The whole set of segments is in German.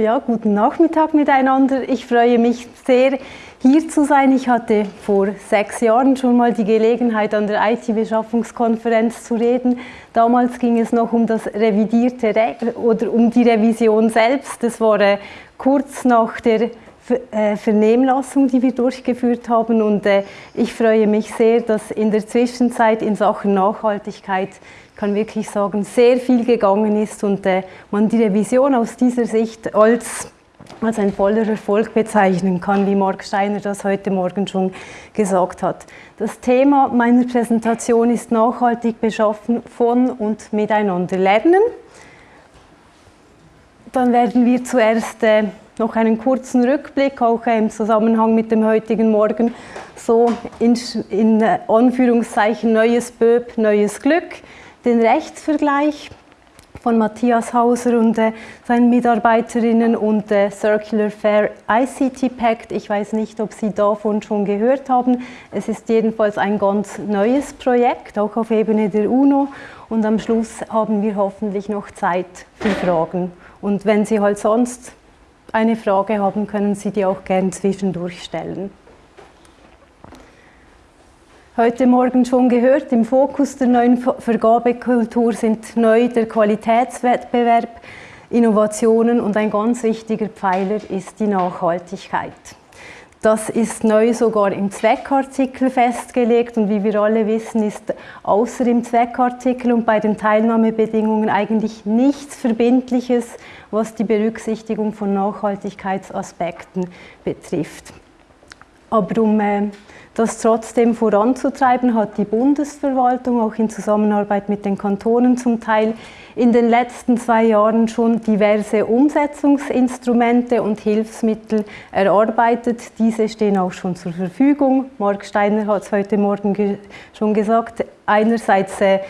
Ja, guten Nachmittag miteinander. Ich freue mich sehr, hier zu sein. Ich hatte vor sechs Jahren schon mal die Gelegenheit, an der IT-Beschaffungskonferenz zu reden. Damals ging es noch um das revidierte Re oder um die Revision selbst. Das war äh, kurz nach der äh, Vernehmlassung, die wir durchgeführt haben. Und äh, ich freue mich sehr, dass in der Zwischenzeit in Sachen Nachhaltigkeit kann wirklich sagen, sehr viel gegangen ist und äh, man die Revision aus dieser Sicht als, als ein voller Erfolg bezeichnen kann, wie Mark Steiner das heute Morgen schon gesagt hat. Das Thema meiner Präsentation ist nachhaltig beschaffen von und miteinander lernen. Dann werden wir zuerst äh, noch einen kurzen Rückblick, auch äh, im Zusammenhang mit dem heutigen Morgen, so in, in äh, Anführungszeichen neues Böb, neues Glück den Rechtsvergleich von Matthias Hauser und äh, seinen Mitarbeiterinnen und äh, Circular Fair ICT Pact. Ich weiß nicht, ob Sie davon schon gehört haben. Es ist jedenfalls ein ganz neues Projekt, auch auf Ebene der UNO. Und am Schluss haben wir hoffentlich noch Zeit für Fragen. Und wenn Sie halt sonst eine Frage haben, können Sie die auch gern zwischendurch stellen heute Morgen schon gehört, im Fokus der neuen Vergabekultur sind neu der Qualitätswettbewerb, Innovationen und ein ganz wichtiger Pfeiler ist die Nachhaltigkeit. Das ist neu sogar im Zweckartikel festgelegt und wie wir alle wissen, ist außer im Zweckartikel und bei den Teilnahmebedingungen eigentlich nichts Verbindliches, was die Berücksichtigung von Nachhaltigkeitsaspekten betrifft. Aber um äh, das trotzdem voranzutreiben, hat die Bundesverwaltung auch in Zusammenarbeit mit den Kantonen zum Teil in den letzten zwei Jahren schon diverse Umsetzungsinstrumente und Hilfsmittel erarbeitet. Diese stehen auch schon zur Verfügung. Mark Steiner hat es heute Morgen ge schon gesagt. Einerseits äh,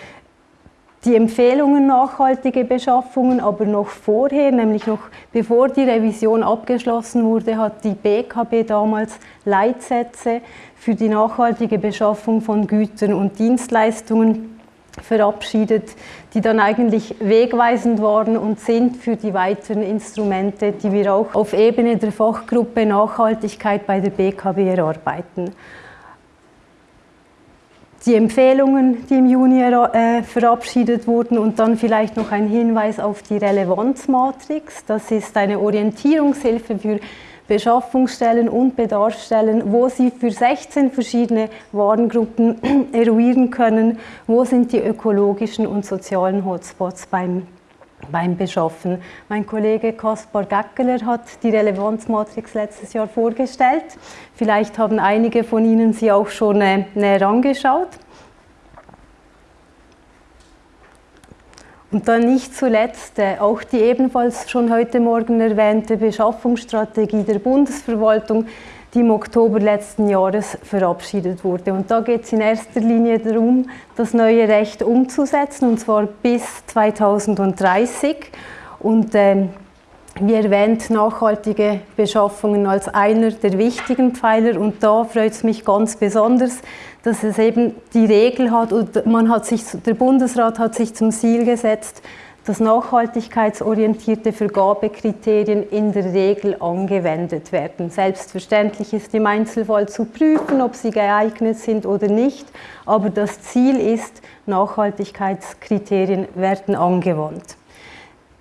die Empfehlungen nachhaltige Beschaffungen, aber noch vorher, nämlich noch bevor die Revision abgeschlossen wurde, hat die BKB damals Leitsätze für die nachhaltige Beschaffung von Gütern und Dienstleistungen verabschiedet, die dann eigentlich wegweisend waren und sind für die weiteren Instrumente, die wir auch auf Ebene der Fachgruppe Nachhaltigkeit bei der BKB erarbeiten. Die Empfehlungen, die im Juni äh, verabschiedet wurden und dann vielleicht noch ein Hinweis auf die Relevanzmatrix. Das ist eine Orientierungshilfe für Beschaffungsstellen und Bedarfsstellen, wo Sie für 16 verschiedene Warengruppen eruieren können, wo sind die ökologischen und sozialen Hotspots beim, beim Beschaffen. Mein Kollege Kaspar Gackeler hat die Relevanzmatrix letztes Jahr vorgestellt. Vielleicht haben einige von Ihnen sie auch schon äh, näher angeschaut. Und dann nicht zuletzt äh, auch die ebenfalls schon heute Morgen erwähnte Beschaffungsstrategie der Bundesverwaltung, die im Oktober letzten Jahres verabschiedet wurde. Und da geht es in erster Linie darum, das neue Recht umzusetzen, und zwar bis 2030. Und äh, wie erwähnt, nachhaltige Beschaffungen als einer der wichtigen Pfeiler. Und da freut es mich ganz besonders, dass es eben die Regel hat und man hat sich, der Bundesrat hat sich zum Ziel gesetzt, dass nachhaltigkeitsorientierte Vergabekriterien in der Regel angewendet werden. Selbstverständlich ist im Einzelfall zu prüfen, ob sie geeignet sind oder nicht, aber das Ziel ist, Nachhaltigkeitskriterien werden angewandt.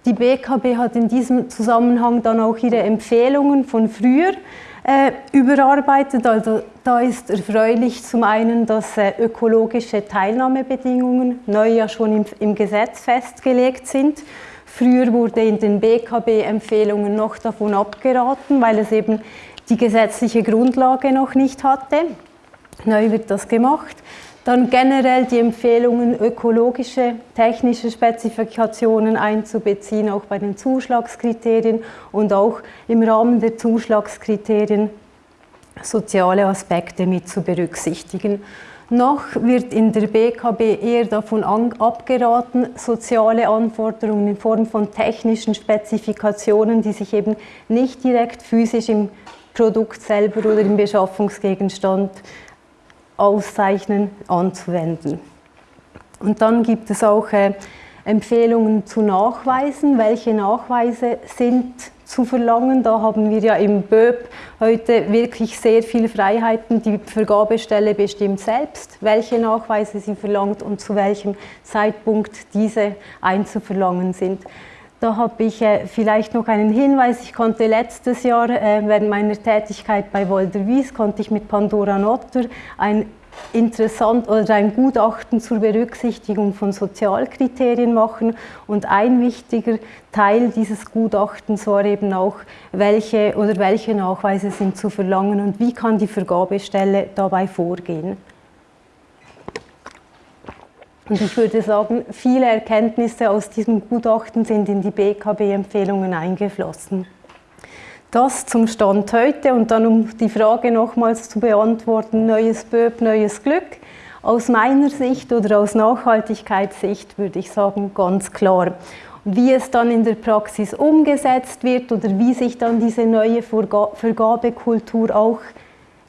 Die BKB hat in diesem Zusammenhang dann auch ihre Empfehlungen von früher äh, überarbeitet. Also da ist erfreulich zum einen, dass äh, ökologische Teilnahmebedingungen neu ja schon im, im Gesetz festgelegt sind. Früher wurde in den BKB-Empfehlungen noch davon abgeraten, weil es eben die gesetzliche Grundlage noch nicht hatte. Neu wird das gemacht. Dann generell die Empfehlungen, ökologische, technische Spezifikationen einzubeziehen, auch bei den Zuschlagskriterien und auch im Rahmen der Zuschlagskriterien soziale Aspekte mit zu berücksichtigen. Noch wird in der BKB eher davon abgeraten, soziale Anforderungen in Form von technischen Spezifikationen, die sich eben nicht direkt physisch im Produkt selber oder im Beschaffungsgegenstand auszeichnen, anzuwenden. Und dann gibt es auch äh, Empfehlungen zu Nachweisen. Welche Nachweise sind zu verlangen. Da haben wir ja im BÖP heute wirklich sehr viele Freiheiten. Die Vergabestelle bestimmt selbst, welche Nachweise sie verlangt und zu welchem Zeitpunkt diese einzuverlangen sind. Da habe ich äh, vielleicht noch einen Hinweis. Ich konnte letztes Jahr äh, während meiner Tätigkeit bei Wolder Wies konnte ich mit Pandora Notter ein interessant oder ein Gutachten zur Berücksichtigung von Sozialkriterien machen. Und ein wichtiger Teil dieses Gutachtens war eben auch, welche oder welche Nachweise sind zu verlangen und wie kann die Vergabestelle dabei vorgehen. Und ich würde sagen, viele Erkenntnisse aus diesem Gutachten sind in die BKB-Empfehlungen eingeflossen. Das zum Stand heute und dann um die Frage nochmals zu beantworten, neues BÖP, neues Glück. Aus meiner Sicht oder aus Nachhaltigkeitssicht würde ich sagen, ganz klar. Wie es dann in der Praxis umgesetzt wird oder wie sich dann diese neue Vergabekultur auch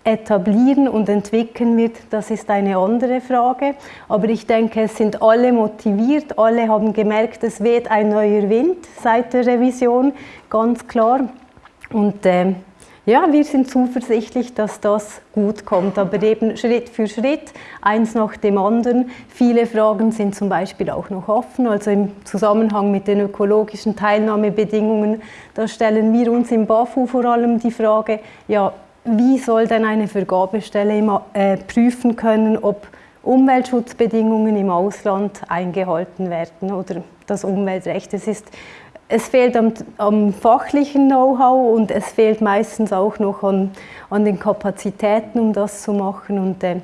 etablieren und entwickeln wird, das ist eine andere Frage. Aber ich denke, es sind alle motiviert, alle haben gemerkt, es weht ein neuer Wind seit der Revision, ganz klar. Und äh, ja, wir sind zuversichtlich, dass das gut kommt, aber eben Schritt für Schritt, eins nach dem anderen. Viele Fragen sind zum Beispiel auch noch offen, also im Zusammenhang mit den ökologischen Teilnahmebedingungen, da stellen wir uns im BAFU vor allem die Frage, ja, wie soll denn eine Vergabestelle äh, prüfen können, ob Umweltschutzbedingungen im Ausland eingehalten werden oder das Umweltrecht. Es ist es fehlt am, am fachlichen Know-how und es fehlt meistens auch noch an, an den Kapazitäten, um das zu machen. Und, äh,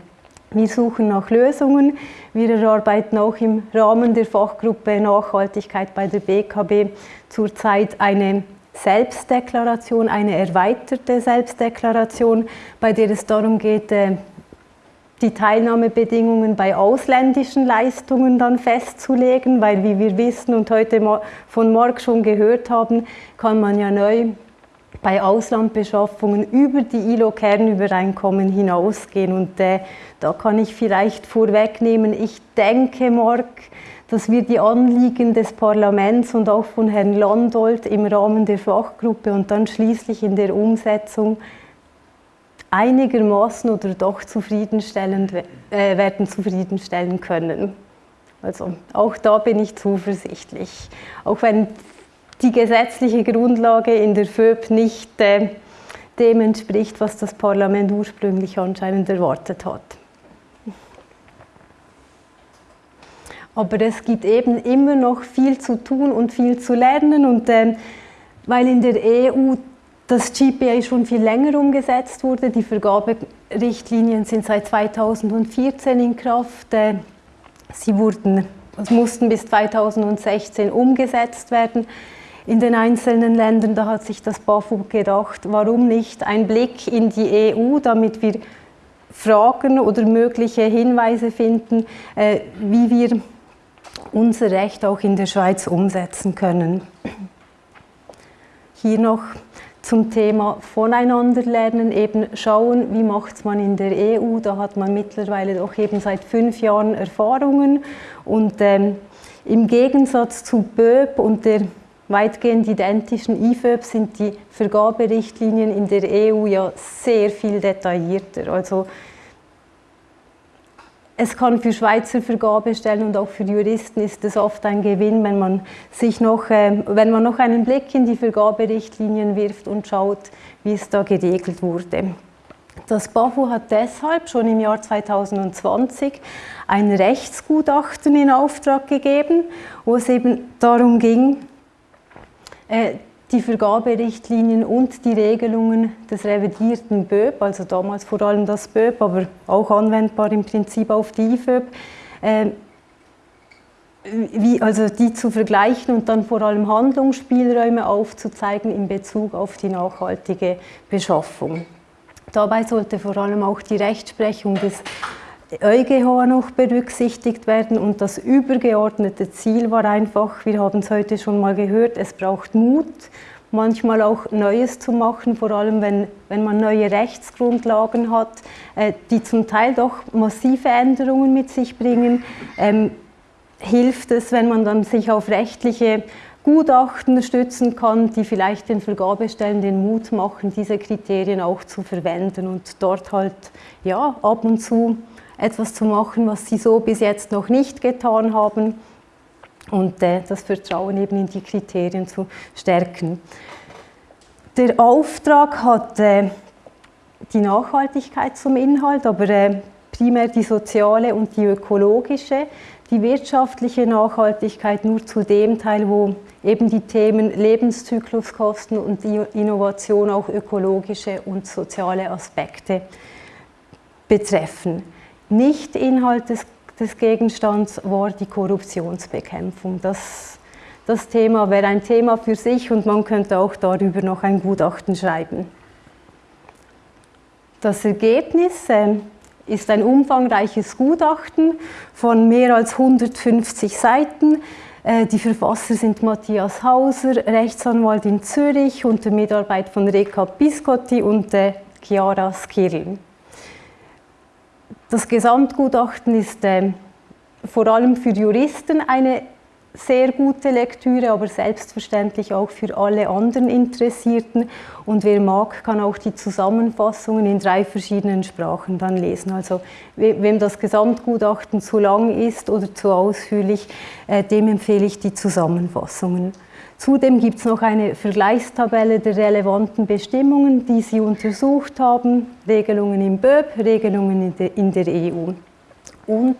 wir suchen nach Lösungen. Wir erarbeiten auch im Rahmen der Fachgruppe Nachhaltigkeit bei der BKB zurzeit eine Selbstdeklaration, eine erweiterte Selbstdeklaration, bei der es darum geht, äh, die Teilnahmebedingungen bei ausländischen Leistungen dann festzulegen, weil wie wir wissen und heute von Marc schon gehört haben, kann man ja neu bei Auslandbeschaffungen über die ILO-Kernübereinkommen hinausgehen. Und äh, da kann ich vielleicht vorwegnehmen, ich denke, Marc, dass wir die Anliegen des Parlaments und auch von Herrn Landolt im Rahmen der Fachgruppe und dann schließlich in der Umsetzung einigermaßen oder doch zufriedenstellend äh, werden zufriedenstellen können. Also auch da bin ich zuversichtlich. Auch wenn die gesetzliche Grundlage in der FÖB nicht äh, dem entspricht, was das Parlament ursprünglich anscheinend erwartet hat. Aber es gibt eben immer noch viel zu tun und viel zu lernen und äh, weil in der EU das GPA schon viel länger umgesetzt wurde. Die Vergaberichtlinien sind seit 2014 in Kraft. Äh, sie wurden, mussten bis 2016 umgesetzt werden in den einzelnen Ländern. Da hat sich das BAFU gedacht, warum nicht ein Blick in die EU, damit wir Fragen oder mögliche Hinweise finden, äh, wie wir unser Recht auch in der Schweiz umsetzen können. Hier noch zum Thema Voneinanderlernen eben schauen, wie macht man in der EU. Da hat man mittlerweile doch eben seit fünf Jahren Erfahrungen und ähm, im Gegensatz zu BÖP und der weitgehend identischen IFÖB sind die Vergaberichtlinien in der EU ja sehr viel detaillierter. Also es kann für Schweizer Vergabestellen und auch für Juristen ist es oft ein Gewinn, wenn man, sich noch, äh, wenn man noch einen Blick in die Vergaberichtlinien wirft und schaut, wie es da geregelt wurde. Das BAFU hat deshalb schon im Jahr 2020 ein Rechtsgutachten in Auftrag gegeben, wo es eben darum ging, äh, die Vergaberichtlinien und die Regelungen des revidierten BÖP, also damals vor allem das BÖP, aber auch anwendbar im Prinzip auf die IFÖB, äh, wie, also die zu vergleichen und dann vor allem Handlungsspielräume aufzuzeigen in Bezug auf die nachhaltige Beschaffung. Dabei sollte vor allem auch die Rechtsprechung des EuGH noch berücksichtigt werden und das übergeordnete Ziel war einfach, wir haben es heute schon mal gehört, es braucht Mut, manchmal auch Neues zu machen, vor allem wenn, wenn man neue Rechtsgrundlagen hat, äh, die zum Teil doch massive Änderungen mit sich bringen. Ähm, hilft es, wenn man dann sich auf rechtliche Gutachten stützen kann, die vielleicht den Vergabestellen den Mut machen, diese Kriterien auch zu verwenden und dort halt ja, ab und zu etwas zu machen, was sie so bis jetzt noch nicht getan haben und äh, das Vertrauen eben in die Kriterien zu stärken. Der Auftrag hat äh, die Nachhaltigkeit zum Inhalt, aber äh, primär die soziale und die ökologische, die wirtschaftliche Nachhaltigkeit nur zu dem Teil, wo eben die Themen Lebenszykluskosten und Innovation auch ökologische und soziale Aspekte betreffen. Nicht Inhalt des, des Gegenstands war die Korruptionsbekämpfung. Das, das Thema wäre ein Thema für sich und man könnte auch darüber noch ein Gutachten schreiben. Das Ergebnis äh, ist ein umfangreiches Gutachten von mehr als 150 Seiten äh, die Verfasser sind Matthias Hauser, Rechtsanwalt in Zürich unter Mitarbeit von Reka Biscotti und äh, Chiara Skirl. Das Gesamtgutachten ist äh, vor allem für Juristen eine sehr gute Lektüre, aber selbstverständlich auch für alle anderen Interessierten. Und wer mag, kann auch die Zusammenfassungen in drei verschiedenen Sprachen dann lesen. Also wem das Gesamtgutachten zu lang ist oder zu ausführlich, äh, dem empfehle ich die Zusammenfassungen. Zudem gibt es noch eine Vergleichstabelle der relevanten Bestimmungen, die Sie untersucht haben, Regelungen im BÖP, Regelungen in der EU. Und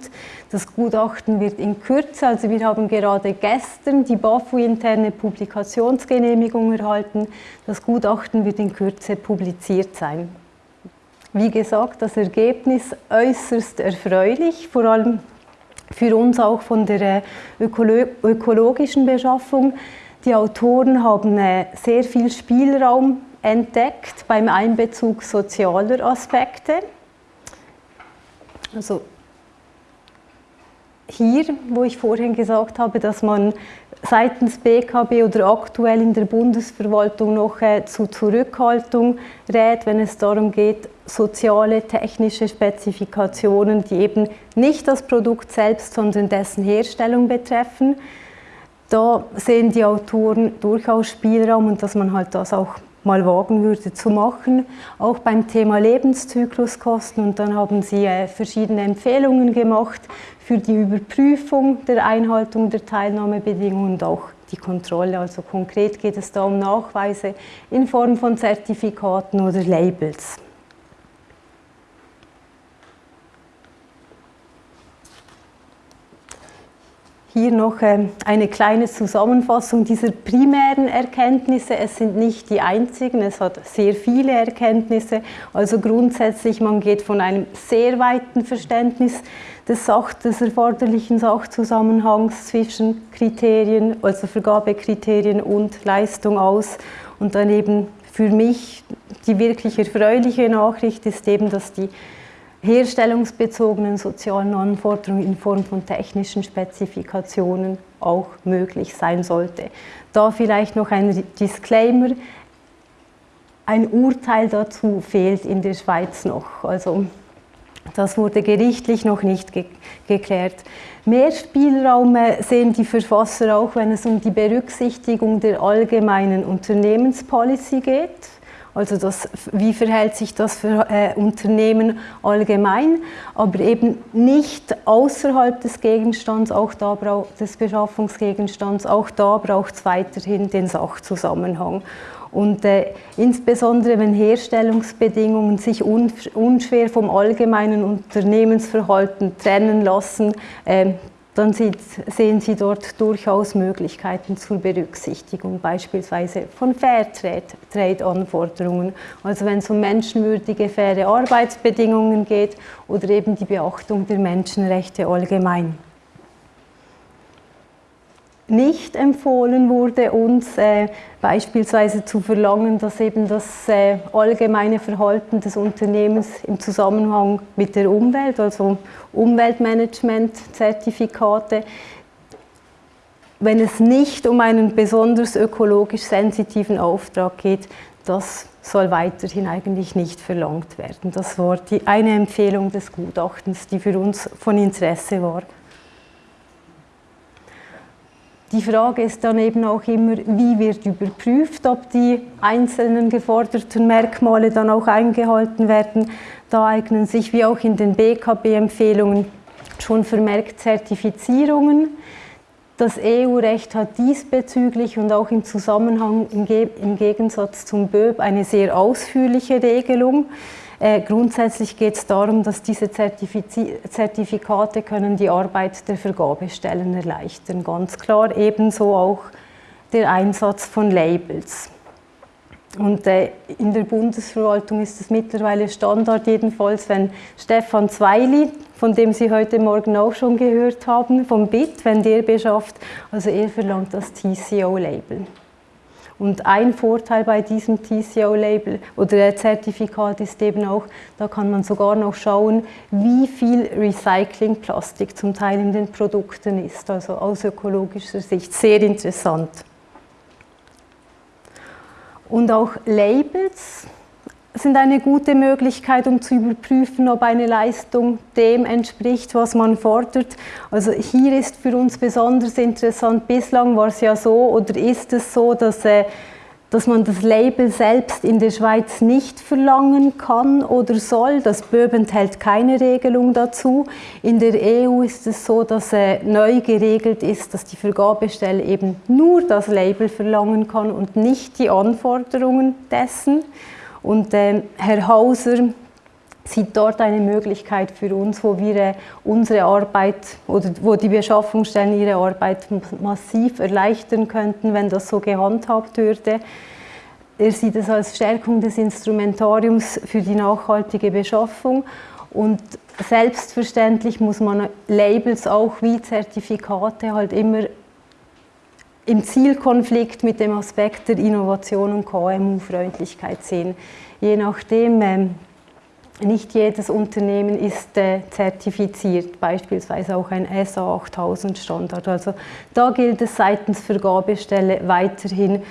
das Gutachten wird in Kürze, also wir haben gerade gestern die BAFU-interne Publikationsgenehmigung erhalten. Das Gutachten wird in Kürze publiziert sein. Wie gesagt, das Ergebnis äußerst erfreulich, vor allem für uns auch von der äh, ökolo ökologischen Beschaffung. Die Autoren haben äh, sehr viel Spielraum entdeckt beim Einbezug sozialer Aspekte. Also hier, wo ich vorhin gesagt habe, dass man seitens BKB oder aktuell in der Bundesverwaltung noch äh, zu Zurückhaltung rät, wenn es darum geht, soziale, technische Spezifikationen, die eben nicht das Produkt selbst, sondern dessen Herstellung betreffen. Da sehen die Autoren durchaus Spielraum und dass man halt das auch mal wagen würde zu machen, auch beim Thema Lebenszykluskosten. Und dann haben sie äh, verschiedene Empfehlungen gemacht für die Überprüfung der Einhaltung der Teilnahmebedingungen und auch die Kontrolle. Also konkret geht es da um Nachweise in Form von Zertifikaten oder Labels. Hier noch ähm, eine kleine Zusammenfassung dieser primären Erkenntnisse. Es sind nicht die einzigen, es hat sehr viele Erkenntnisse. Also grundsätzlich, man geht von einem sehr weiten Verständnis des, Sach des erforderlichen Sachzusammenhangs zwischen Kriterien, also Vergabekriterien und Leistung aus. Und dann eben für mich die wirklich erfreuliche Nachricht ist eben, dass die herstellungsbezogenen sozialen Anforderungen in Form von technischen Spezifikationen auch möglich sein sollte. Da vielleicht noch ein Disclaimer. Ein Urteil dazu fehlt in der Schweiz noch. Also das wurde gerichtlich noch nicht ge geklärt. Mehr Spielraum sehen die Verfasser auch, wenn es um die Berücksichtigung der allgemeinen Unternehmenspolicy geht also das, wie verhält sich das für äh, Unternehmen allgemein, aber eben nicht außerhalb des Gegenstands, auch da des Beschaffungsgegenstands, auch da braucht es weiterhin den Sachzusammenhang. Und äh, insbesondere wenn Herstellungsbedingungen sich un unschwer vom allgemeinen Unternehmensverhalten trennen lassen, äh, dann sehen Sie dort durchaus Möglichkeiten zur Berücksichtigung, beispielsweise von Fairtrade-Anforderungen, also wenn es um menschenwürdige, faire Arbeitsbedingungen geht oder eben die Beachtung der Menschenrechte allgemein nicht empfohlen wurde, uns äh, beispielsweise zu verlangen, dass eben das äh, allgemeine Verhalten des Unternehmens im Zusammenhang mit der Umwelt, also Umweltmanagement-Zertifikate, wenn es nicht um einen besonders ökologisch sensitiven Auftrag geht, das soll weiterhin eigentlich nicht verlangt werden. Das war die, eine Empfehlung des Gutachtens, die für uns von Interesse war. Die Frage ist dann eben auch immer, wie wird überprüft, ob die einzelnen geforderten Merkmale dann auch eingehalten werden. Da eignen sich, wie auch in den BKB-Empfehlungen, schon vermerkt Zertifizierungen. Das EU-Recht hat diesbezüglich und auch im Zusammenhang im, Gegensatz zum BÖB eine sehr ausführliche Regelung. Äh, grundsätzlich geht es darum, dass diese Zertifikate können die Arbeit der Vergabestellen erleichtern. Ganz klar ebenso auch der Einsatz von Labels. Und äh, in der Bundesverwaltung ist es mittlerweile Standard, jedenfalls, wenn Stefan Zweili, von dem Sie heute Morgen auch schon gehört haben, vom BIT, wenn der beschafft, also er verlangt das TCO-Label. Und ein Vorteil bei diesem TCO-Label oder Zertifikat ist eben auch, da kann man sogar noch schauen, wie viel Recyclingplastik zum Teil in den Produkten ist. Also aus ökologischer Sicht sehr interessant. Und auch Labels sind eine gute Möglichkeit, um zu überprüfen, ob eine Leistung dem entspricht, was man fordert. Also hier ist für uns besonders interessant, bislang war es ja so oder ist es so, dass, äh, dass man das Label selbst in der Schweiz nicht verlangen kann oder soll. Das BÖB enthält keine Regelung dazu. In der EU ist es so, dass äh, neu geregelt ist, dass die Vergabestelle eben nur das Label verlangen kann und nicht die Anforderungen dessen. Und äh, Herr Hauser sieht dort eine Möglichkeit für uns, wo wir äh, unsere Arbeit oder wo die Beschaffungsstellen ihre Arbeit massiv erleichtern könnten, wenn das so gehandhabt würde. Er sieht es als Stärkung des Instrumentariums für die nachhaltige Beschaffung und selbstverständlich muss man Labels auch wie Zertifikate halt immer im Zielkonflikt mit dem Aspekt der Innovation und KMU-Freundlichkeit sehen. Je nachdem, ähm, nicht jedes Unternehmen ist äh, zertifiziert, beispielsweise auch ein SA 8000 Standard. Also da gilt es seitens Vergabestelle weiterhin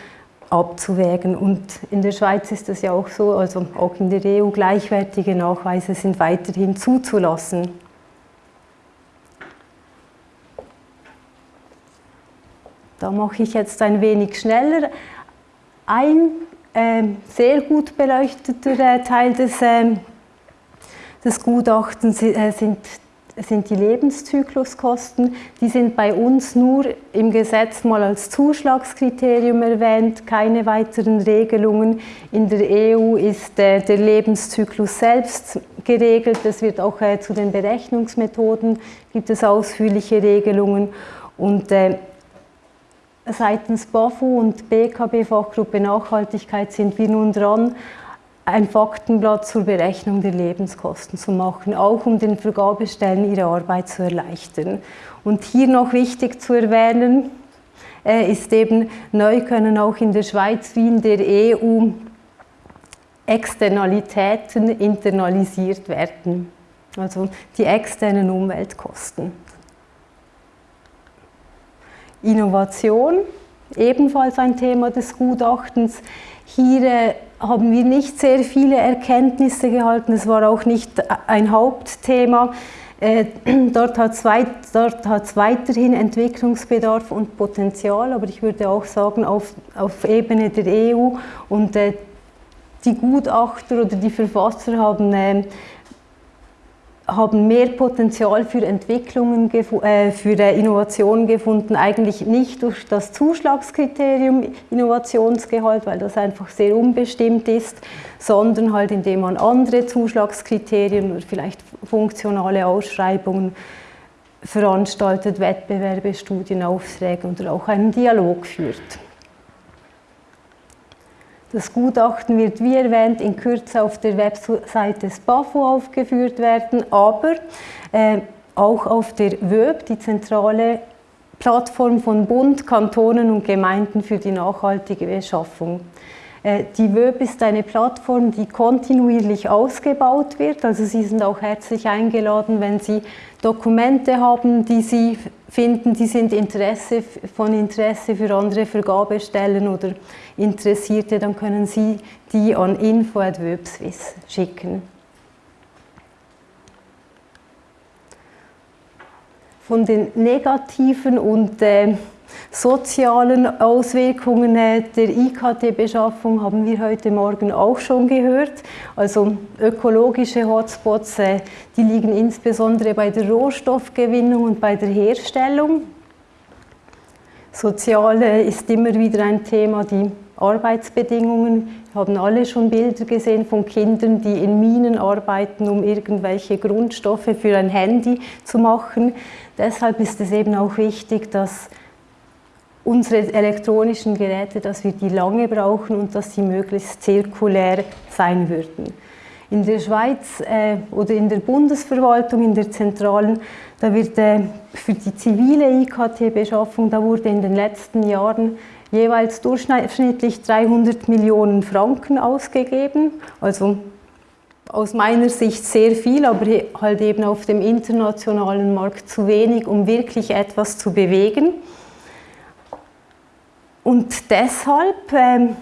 abzuwägen. Und in der Schweiz ist es ja auch so, also auch in der EU gleichwertige Nachweise sind weiterhin zuzulassen. Da mache ich jetzt ein wenig schneller. Ein äh, sehr gut beleuchteter äh, Teil des, äh, des Gutachtens äh, sind, sind die Lebenszykluskosten. Die sind bei uns nur im Gesetz mal als Zuschlagskriterium erwähnt, keine weiteren Regelungen. In der EU ist äh, der Lebenszyklus selbst geregelt. Es wird auch äh, zu den Berechnungsmethoden gibt es ausführliche Regelungen. Und Seitens BAFU und BKB Fachgruppe Nachhaltigkeit sind wir nun dran, ein Faktenblatt zur Berechnung der Lebenskosten zu machen, auch um den Vergabestellen ihre Arbeit zu erleichtern. Und hier noch wichtig zu erwähnen, äh, ist eben, neu können auch in der Schweiz wie in der EU Externalitäten internalisiert werden, also die externen Umweltkosten. Innovation, ebenfalls ein Thema des Gutachtens. Hier äh, haben wir nicht sehr viele Erkenntnisse gehalten, es war auch nicht ein Hauptthema. Äh, dort hat es weiterhin Entwicklungsbedarf und Potenzial, aber ich würde auch sagen, auf, auf Ebene der EU und äh, die Gutachter oder die Verfasser haben haben mehr Potenzial für Entwicklungen, äh, für Innovationen gefunden, eigentlich nicht durch das Zuschlagskriterium Innovationsgehalt, weil das einfach sehr unbestimmt ist, sondern halt indem man andere Zuschlagskriterien oder vielleicht funktionale Ausschreibungen veranstaltet, Wettbewerbe, Studienaufträge oder auch einen Dialog führt. Das Gutachten wird, wie erwähnt, in Kürze auf der Webseite des BAFU aufgeführt werden, aber äh, auch auf der WÖB, die zentrale Plattform von Bund, Kantonen und Gemeinden für die nachhaltige Beschaffung. Äh, die WÖB ist eine Plattform, die kontinuierlich ausgebaut wird. Also Sie sind auch herzlich eingeladen, wenn Sie Dokumente haben, die Sie finden, die sind Interesse, von Interesse für andere Vergabestellen oder Interessierte, dann können Sie die an info.wöbswiss schicken. Von den negativen und äh, sozialen Auswirkungen äh, der IKT-Beschaffung haben wir heute Morgen auch schon gehört. Also ökologische Hotspots, äh, die liegen insbesondere bei der Rohstoffgewinnung und bei der Herstellung. Soziale ist immer wieder ein Thema, die Arbeitsbedingungen. Wir haben alle schon Bilder gesehen von Kindern, die in Minen arbeiten, um irgendwelche Grundstoffe für ein Handy zu machen. Deshalb ist es eben auch wichtig, dass unsere elektronischen Geräte, dass wir die lange brauchen und dass sie möglichst zirkulär sein würden. In der Schweiz äh, oder in der Bundesverwaltung, in der Zentralen, da wird äh, für die zivile IKT-Beschaffung, da wurde in den letzten Jahren jeweils durchschnittlich 300 Millionen Franken ausgegeben. Also aus meiner Sicht sehr viel, aber halt eben auf dem internationalen Markt zu wenig, um wirklich etwas zu bewegen. Und deshalb, ähm,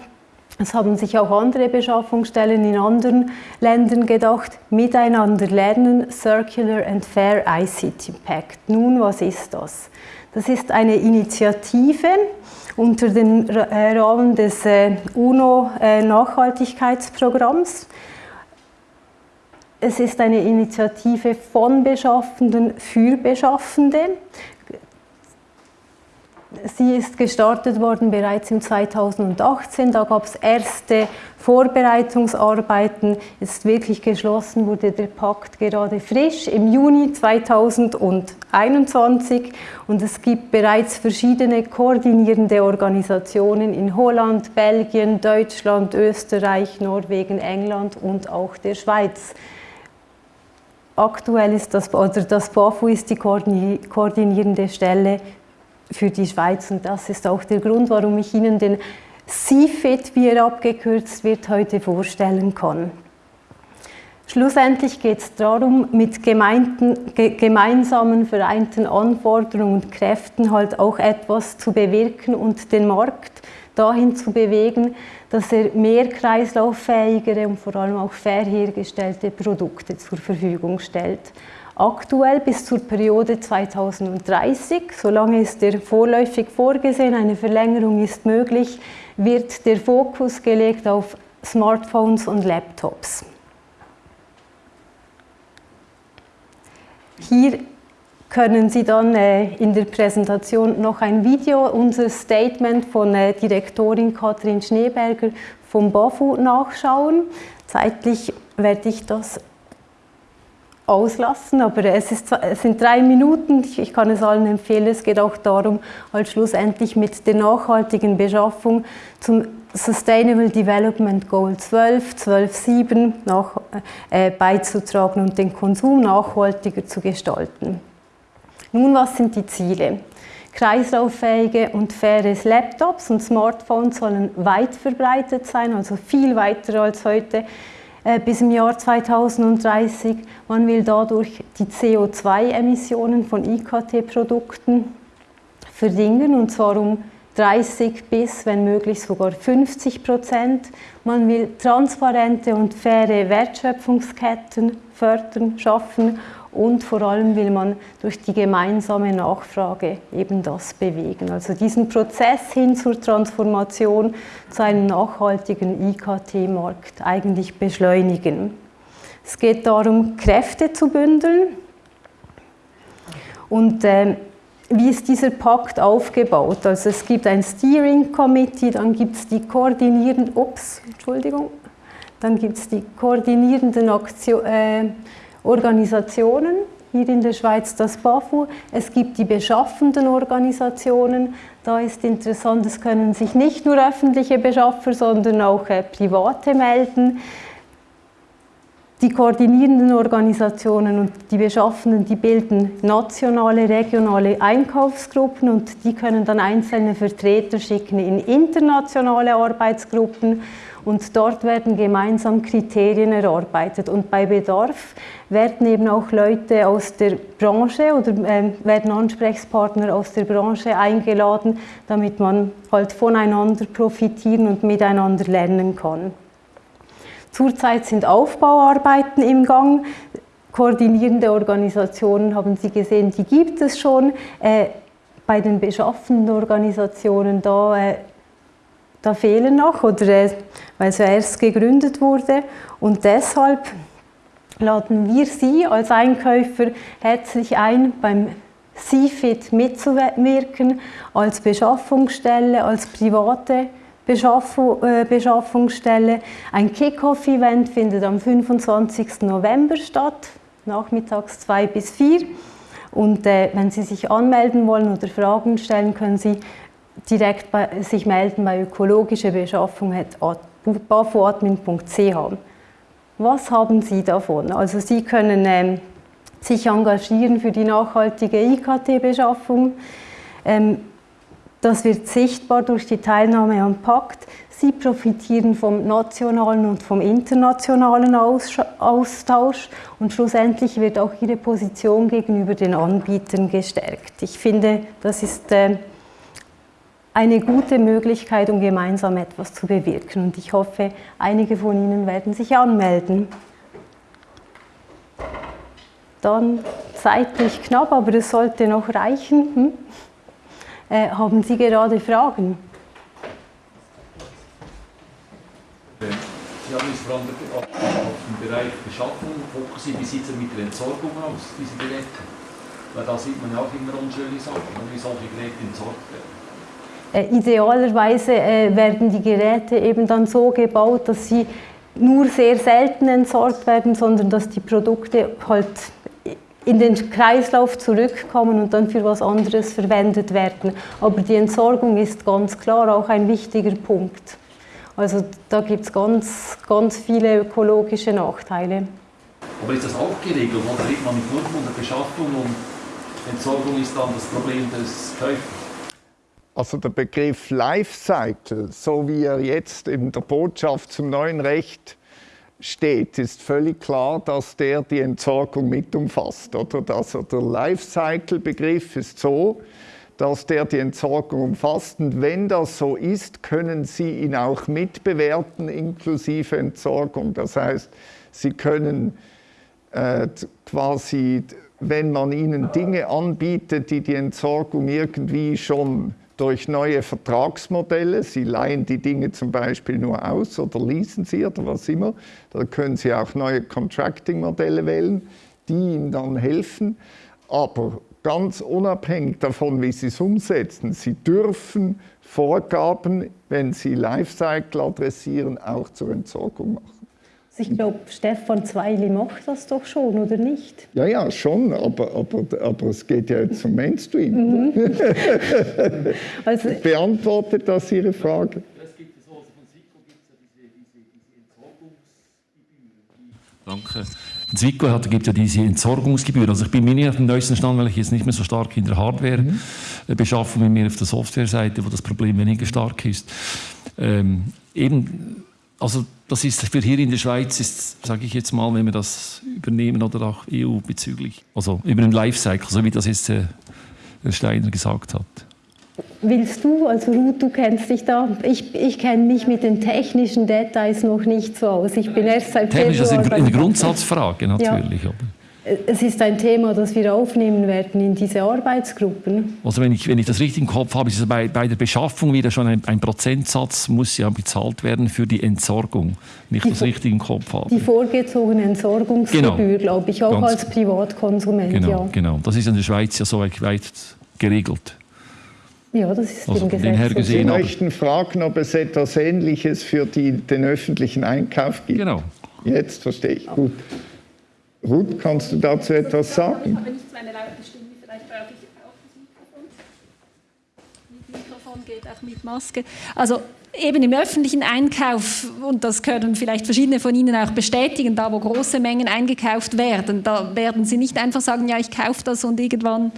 es haben sich auch andere Beschaffungsstellen in anderen Ländern gedacht, miteinander lernen, Circular and Fair ICT Pact. Nun, was ist das? Das ist eine Initiative unter dem äh, Rahmen des äh, UNO-Nachhaltigkeitsprogramms. Es ist eine Initiative von Beschaffenden für Beschaffende. Sie ist gestartet worden bereits im 2018. Da gab es erste Vorbereitungsarbeiten. Jetzt wirklich geschlossen wurde der Pakt gerade frisch im Juni 2021 und es gibt bereits verschiedene koordinierende Organisationen in Holland, Belgien, Deutschland, Österreich, Norwegen, England und auch der Schweiz. Aktuell ist das, oder das BAFU ist die koordinierende Stelle für die Schweiz. Und das ist auch der Grund, warum ich Ihnen den CFIT, wie er abgekürzt wird, heute vorstellen kann. Schlussendlich geht es darum, mit gemeinsamen vereinten Anforderungen und Kräften halt auch etwas zu bewirken und den Markt dahin zu bewegen, dass er mehr kreislauffähigere und vor allem auch fair hergestellte Produkte zur Verfügung stellt. Aktuell bis zur Periode 2030, solange ist der vorläufig vorgesehen, eine Verlängerung ist möglich, wird der Fokus gelegt auf Smartphones und Laptops. Hier können Sie dann äh, in der Präsentation noch ein Video, unser Statement von äh, Direktorin Katrin Schneeberger vom BAFU nachschauen. Zeitlich werde ich das auslassen, aber es, ist, es sind drei Minuten, ich kann es allen empfehlen, es geht auch darum, halt schlussendlich mit der nachhaltigen Beschaffung zum Sustainable Development Goal 12, 12.7 nach, äh, beizutragen und den Konsum nachhaltiger zu gestalten. Nun, was sind die Ziele? Kreislauffähige und faire Laptops und Smartphones sollen weit verbreitet sein, also viel weiter als heute. Äh, bis im Jahr 2030. Man will dadurch die CO2-Emissionen von IKT-Produkten verringern und zwar um 30 bis, wenn möglich, sogar 50 Prozent. Man will transparente und faire Wertschöpfungsketten fördern, schaffen und vor allem will man durch die gemeinsame Nachfrage eben das bewegen. Also diesen Prozess hin zur Transformation zu einem nachhaltigen IKT-Markt eigentlich beschleunigen. Es geht darum, Kräfte zu bündeln und äh, wie ist dieser Pakt aufgebaut? Also es gibt ein Steering Committee, dann gibt es die koordinierenden, ups, Entschuldigung, dann gibt es die koordinierenden Aktion, äh, Organisationen, hier in der Schweiz das BAFU. Es gibt die beschaffenden Organisationen. Da ist interessant, es können sich nicht nur öffentliche Beschaffer, sondern auch äh, private melden. Die koordinierenden Organisationen und die Beschaffenden, die bilden nationale, regionale Einkaufsgruppen und die können dann einzelne Vertreter schicken in internationale Arbeitsgruppen und dort werden gemeinsam Kriterien erarbeitet und bei Bedarf werden eben auch Leute aus der Branche oder äh, werden Ansprechpartner aus der Branche eingeladen, damit man halt voneinander profitieren und miteinander lernen kann. Zurzeit sind Aufbauarbeiten im Gang. Koordinierende Organisationen haben Sie gesehen, die gibt es schon. Äh, bei den beschaffenden Organisationen da, äh, da fehlen noch, oder, äh, weil ja erst gegründet wurde. Und deshalb laden wir Sie als Einkäufer herzlich ein, beim CFIT mitzuwirken, als Beschaffungsstelle, als private Beschaffungsstelle. Ein Kick-Off-Event findet am 25. November statt, nachmittags 2 bis 4. Und äh, wenn Sie sich anmelden wollen oder Fragen stellen, können Sie direkt bei, sich melden bei ökologische Beschaffung.bafoadmin.ch. Was haben Sie davon? Also Sie können ähm, sich engagieren für die nachhaltige IKT-Beschaffung. Ähm, das wird sichtbar durch die Teilnahme am Pakt. Sie profitieren vom nationalen und vom internationalen Austausch und schlussendlich wird auch Ihre Position gegenüber den Anbietern gestärkt. Ich finde, das ist äh, eine gute Möglichkeit, um gemeinsam etwas zu bewirken und ich hoffe, einige von Ihnen werden sich anmelden. Dann zeitlich knapp, aber es sollte noch reichen. Hm? Äh, haben Sie gerade Fragen? Sie haben jetzt vor allem auf den Bereich Beschaffung fokussiert. Wie sieht es mit der Entsorgung aus, diese Geräte? Weil da sieht man ja auch immer unschöne Sachen, wie solche Geräte entsorgt werden. Äh, idealerweise äh, werden die Geräte eben dann so gebaut, dass sie nur sehr selten entsorgt werden, sondern dass die Produkte halt in den Kreislauf zurückkommen und dann für was anderes verwendet werden. Aber die Entsorgung ist ganz klar auch ein wichtiger Punkt. Also da gibt es ganz, ganz viele ökologische Nachteile. Aber ist das auch geregelt oder redet man nur von der Beschaffung und Entsorgung ist dann das Problem des Käufers? Also der Begriff Lifecycle, so wie er jetzt in der Botschaft zum neuen Recht steht, ist völlig klar, dass der die Entsorgung mit umfasst. Oder? Also der Lifecycle-Begriff ist so, dass der die Entsorgung umfasst. Und wenn das so ist, können Sie ihn auch mitbewerten, inklusive Entsorgung. Das heißt, Sie können äh, quasi, wenn man Ihnen Dinge anbietet, die die Entsorgung irgendwie schon durch neue Vertragsmodelle. Sie leihen die Dinge zum Beispiel nur aus oder leasen sie oder was immer. Da können Sie auch neue Contracting-Modelle wählen, die Ihnen dann helfen. Aber ganz unabhängig davon, wie Sie es umsetzen, Sie dürfen Vorgaben, wenn Sie Lifecycle adressieren, auch zur Entsorgung machen. Ich glaube, Stefan Zweili macht das doch schon, oder nicht? Ja, ja, schon, aber, aber, aber es geht ja jetzt zum Mainstream. Mhm. also, Beantwortet das Ihre Frage? Danke. In Zwickau gibt ja diese Entsorgungsgebühren. Also ich bin mir nicht auf dem neuesten Stand, weil ich jetzt nicht mehr so stark in der Hardware-Beschaffung mhm. bin, mehr auf der Software-Seite, wo das Problem weniger stark ist. Ähm, eben also das ist für hier in der Schweiz, ist, sage ich jetzt mal, wenn wir das übernehmen oder auch EU bezüglich, also über den Lifecycle, so wie das jetzt äh, Herr Steiner gesagt hat. Willst du, also Ruth, du kennst dich da, ich, ich kenne mich mit den technischen Details noch nicht so aus. Ich bin erst seit Technisch, das ist eine Grundsatzfrage natürlich. Ja. Es ist ein Thema, das wir aufnehmen werden in diese Arbeitsgruppen. Also wenn ich, wenn ich das richtig im Kopf habe, ist es bei, bei der Beschaffung wieder schon ein, ein Prozentsatz, muss ja bezahlt werden für die Entsorgung, wenn ich die, das richtig im Kopf habe. Die vorgezogene Entsorgungsgebühr, genau. glaube ich, auch Ganz als Privatkonsument. Genau, ja. genau. Das ist in der Schweiz ja so weit geregelt. Ja, das ist also im Gesetz. Gesehen, Sie möchten fragen, ob es etwas Ähnliches für die, den öffentlichen Einkauf gibt. Genau. Jetzt verstehe ich. Gut. Ruth, kannst du dazu etwas sagen? Ich habe nicht so eine laute Stimme, vielleicht brauche ich auch das Mikrofon. Mit Mikrofon geht auch mit Maske. Also eben im öffentlichen Einkauf, und das können vielleicht verschiedene von Ihnen auch bestätigen, da wo große Mengen eingekauft werden, da werden Sie nicht einfach sagen, ja, ich kaufe das und irgendwann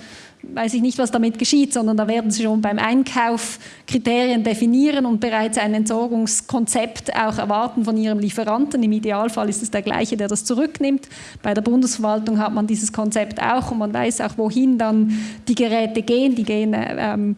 weiß ich nicht, was damit geschieht, sondern da werden Sie schon beim Einkauf Kriterien definieren und bereits ein Entsorgungskonzept auch erwarten von Ihrem Lieferanten. Im Idealfall ist es der gleiche, der das zurücknimmt. Bei der Bundesverwaltung hat man dieses Konzept auch und man weiß auch, wohin dann die Geräte gehen. Die gehen ähm,